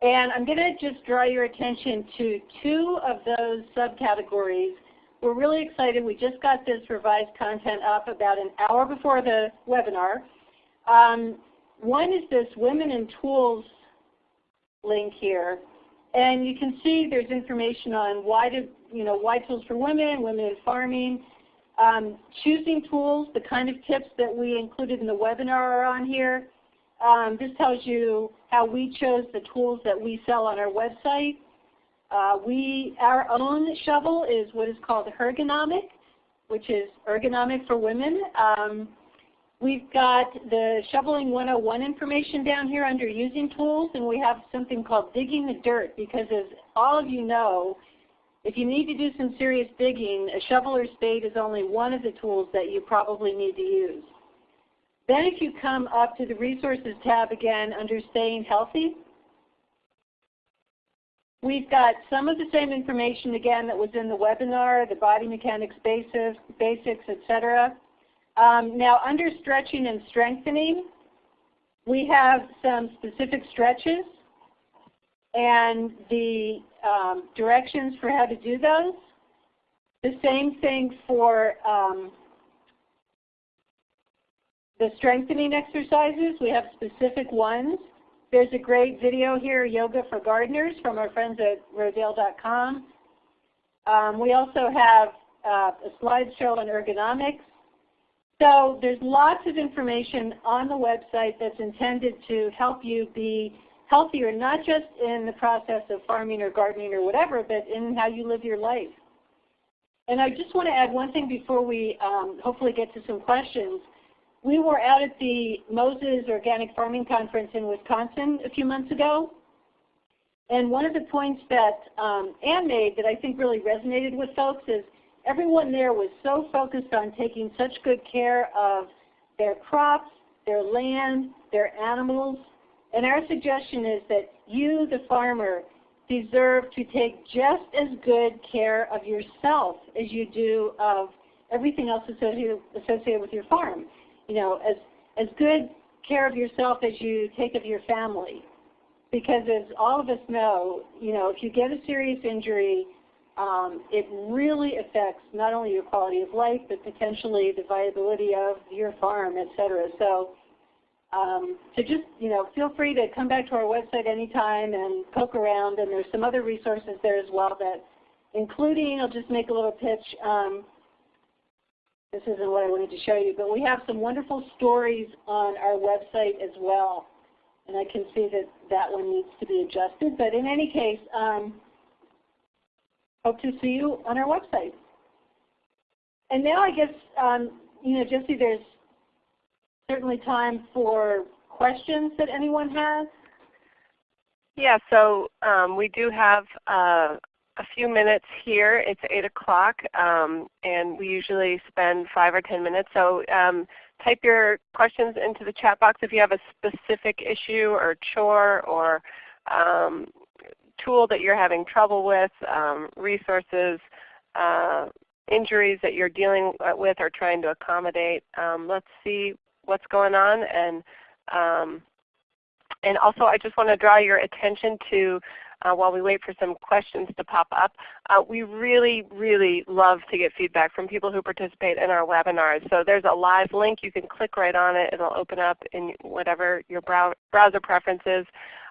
And I'm going to just draw your attention to two of those subcategories. We're really excited. We just got this revised content up about an hour before the webinar. Um, one is this Women in Tools link here. And you can see there's information on why, to, you know, why tools for women, women in farming, um, choosing tools, the kind of tips that we included in the webinar are on here. Um, this tells you how we chose the tools that we sell on our website. Uh, we, our own shovel is what is called HERgonomic, which is ergonomic for women. Um, we've got the Shoveling 101 information down here under using tools, and we have something called digging the dirt because as all of you know, if you need to do some serious digging, a shovel or spade is only one of the tools that you probably need to use. Then if you come up to the Resources tab again under Staying Healthy, we've got some of the same information again that was in the webinar, the body mechanics basics, basics etc. Um, now under Stretching and Strengthening, we have some specific stretches and the um, directions for how to do those. The same thing for um, the strengthening exercises. We have specific ones. There's a great video here, Yoga for Gardeners, from our friends at Rodale.com. Um, we also have uh, a slideshow on ergonomics. So there's lots of information on the website that's intended to help you be healthier, not just in the process of farming or gardening or whatever, but in how you live your life. And I just want to add one thing before we um, hopefully get to some questions. We were out at the Moses Organic Farming Conference in Wisconsin a few months ago. And one of the points that um, Ann made that I think really resonated with folks is everyone there was so focused on taking such good care of their crops, their land, their animals, and our suggestion is that you, the farmer, deserve to take just as good care of yourself as you do of everything else associated, with your farm. You know, as, as good care of yourself as you take of your family. Because as all of us know, you know, if you get a serious injury, um, it really affects not only your quality of life, but potentially the viability of your farm, et cetera. So um, so just, you know, feel free to come back to our website anytime and poke around. And there's some other resources there as well that, including, I'll just make a little pitch. Um, this isn't what I wanted to show you, but we have some wonderful stories on our website as well. And I can see that that one needs to be adjusted. But in any case, um, hope to see you on our website. And now I guess, um, you know, Jesse, there's certainly time for questions that anyone has. Yeah, so um, we do have uh, a few minutes here. It's 8 o'clock, um, and we usually spend 5 or 10 minutes. So um, type your questions into the chat box if you have a specific issue or chore or um, tool that you're having trouble with, um, resources, uh, injuries that you're dealing with or trying to accommodate. Um, let's see what's going on. And, um, and also I just want to draw your attention to, uh, while we wait for some questions to pop up, uh, we really, really love to get feedback from people who participate in our webinars. So there's a live link. You can click right on it. It will open up in whatever your brow browser preferences.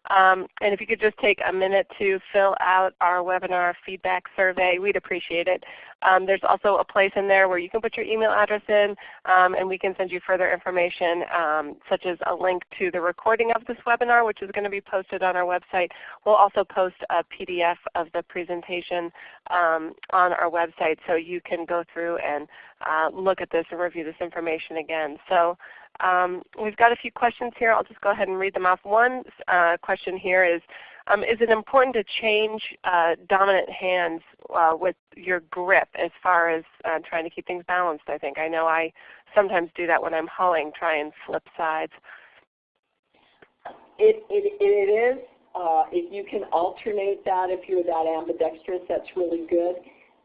Um, and if you could just take a minute to fill out our webinar feedback survey, we'd appreciate it. Um, there's also a place in there where you can put your email address in um, and we can send you further information um, such as a link to the recording of this webinar which is going to be posted on our website. We'll also post a PDF of the presentation um, on our website so you can go through and uh, look at this and review this information again. So um, we've got a few questions here. I'll just go ahead and read them off. One uh, question here is, um, is it important to change uh, dominant hands uh, with your grip as far as uh, trying to keep things balanced I think? I know I sometimes do that when I'm hauling, try and flip sides. It, it, it is. Uh, if you can alternate that, if you're that ambidextrous, that's really good.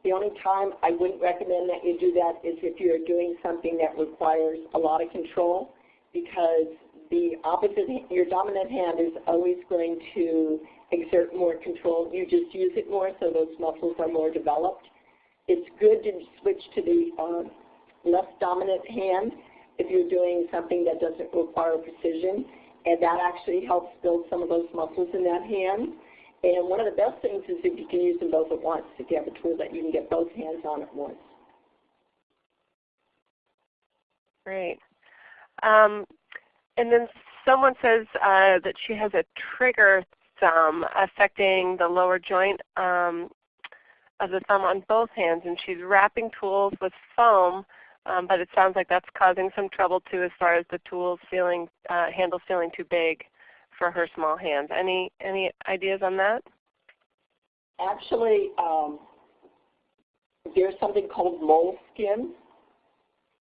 The only time I wouldn't recommend that you do that is if you're doing something that requires a lot of control because the opposite, your dominant hand is always going to exert more control. You just use it more so those muscles are more developed. It's good to switch to the um, less dominant hand if you're doing something that doesn't require precision. And that actually helps build some of those muscles in that hand. And one of the best things is if you can use them both at once, if you have a tool that you can get both hands on at once. Great. Um, and then someone says uh, that she has a trigger thumb affecting the lower joint um, of the thumb on both hands, and she's wrapping tools with foam, um, but it sounds like that's causing some trouble too as far as the tools feeling, uh, handles feeling too big for her small hands. Any, any ideas on that? Actually, um, there's something called moleskin,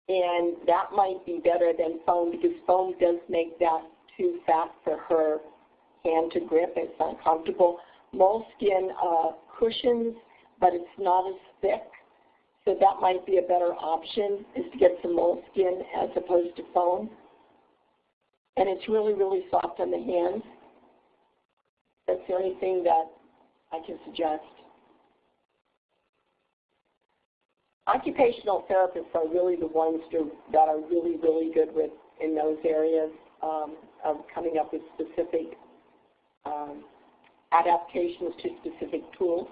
and that might be better than foam because foam does make that too fat for her hand to grip. It's uncomfortable. Moleskin uh, cushions, but it's not as thick. So that might be a better option is to get some moleskin as opposed to foam and it's really, really soft on the hands. That's the only thing that I can suggest. Occupational therapists are really the ones to, that are really, really good with in those areas um, of coming up with specific um, adaptations to specific tools.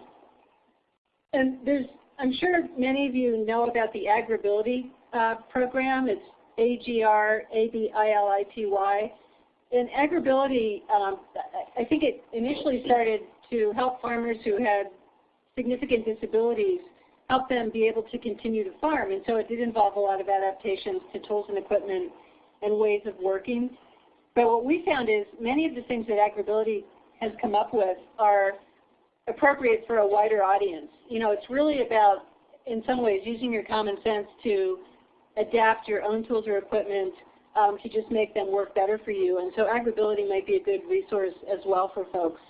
And there's, I'm sure many of you know about the AgrAbility uh, program. It's a-G-R-A-B-I-L-I-T-Y. In AgrAbility, um, I think it initially started to help farmers who had significant disabilities, help them be able to continue to farm. And so it did involve a lot of adaptations to tools and equipment and ways of working. But what we found is many of the things that AgrAbility has come up with are appropriate for a wider audience. You know, it's really about, in some ways, using your common sense to adapt your own tools or equipment um, to just make them work better for you. And so AgrAbility might be a good resource as well for folks.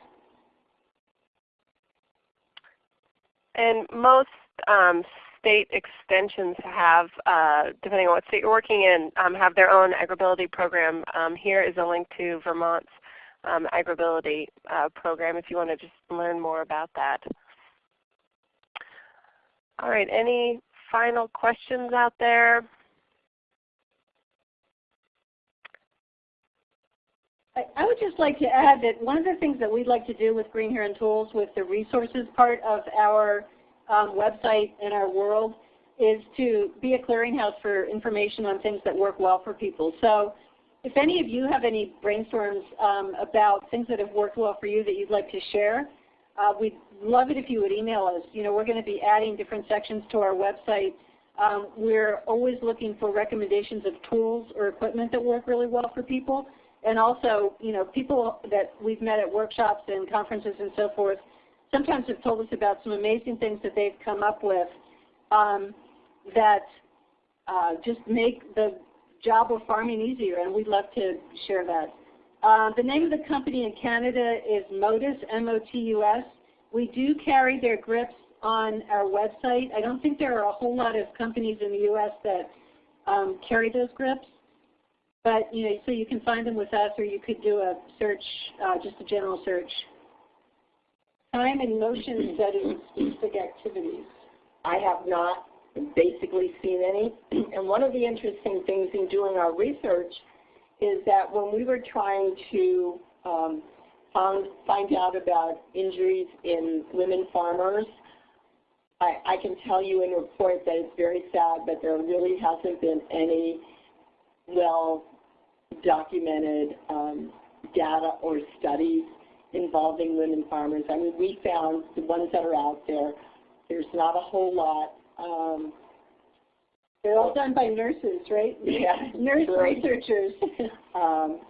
And most um, state extensions have, uh, depending on what state you're working in, um, have their own AgrAbility program. Um, here is a link to Vermont's um, AgrAbility uh, program if you want to just learn more about that. All right, any final questions out there? I would just like to add that one of the things that we'd like to do with Green Heron Tools with the resources part of our um, website and our world is to be a clearinghouse for information on things that work well for people. So if any of you have any brainstorms um, about things that have worked well for you that you'd like to share, uh, we'd love it if you would email us. You know, we're going to be adding different sections to our website. Um, we're always looking for recommendations of tools or equipment that work really well for people. And also, you know, people that we've met at workshops and conferences and so forth sometimes have told us about some amazing things that they've come up with um, that uh, just make the job of farming easier, and we'd love to share that. Uh, the name of the company in Canada is Motus, M-O-T-U-S. We do carry their grips on our website. I don't think there are a whole lot of companies in the U.S. that um, carry those grips. But you know, so you can find them with us, or you could do a search, uh, just a general search. Time and motion setting specific activities. I have not basically seen any. And one of the interesting things in doing our research is that when we were trying to um, find out about injuries in women farmers. I, I can tell you in report that it's very sad, but there really hasn't been any well documented um, data or studies involving women farmers. I mean, we found the ones that are out there, there's not a whole lot. Um, They're all done by nurses, right? yeah, Nurse researchers. Um,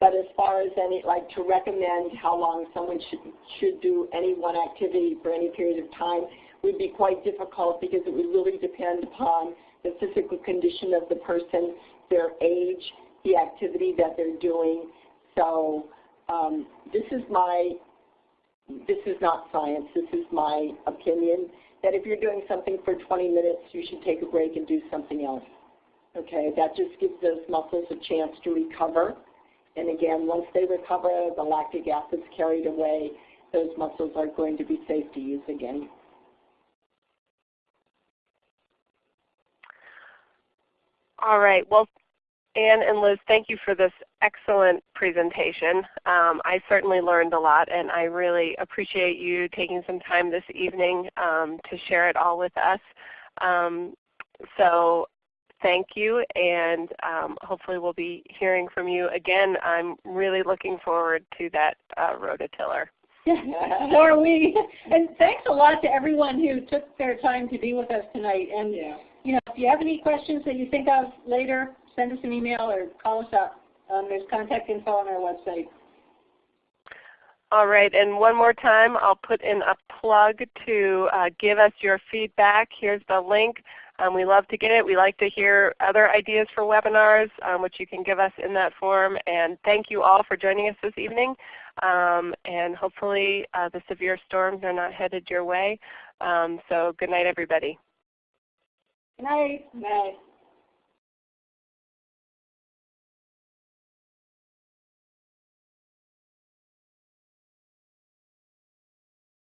but as far as any, like to recommend how long someone should, should do any one activity for any period of time would be quite difficult because it would really depend upon the physical condition of the person, their age, the activity that they're doing. So um, this is my, this is not science, this is my opinion, that if you're doing something for 20 minutes, you should take a break and do something else. Okay, that just gives those muscles a chance to recover. And again, once they recover, the lactic acid's carried away, those muscles are going to be safe to use again. All right. Well, Anne and Liz, thank you for this excellent presentation. Um, I certainly learned a lot, and I really appreciate you taking some time this evening um, to share it all with us. Um, so thank you, and um, hopefully we'll be hearing from you again. I'm really looking forward to that uh, rototiller. so are we. And thanks a lot to everyone who took their time to be with us tonight. And Yeah. you know, if you have any questions that you think of later, send us an email or call us up. Um, there's contact info on our website. All right, and one more time, I'll put in a plug to uh, give us your feedback. Here's the link. Um, we love to get it. We like to hear other ideas for webinars, um, which you can give us in that form. And thank you all for joining us this evening. Um, and hopefully uh, the severe storms are not headed your way. Um, so good night, everybody. Good night. Good Night.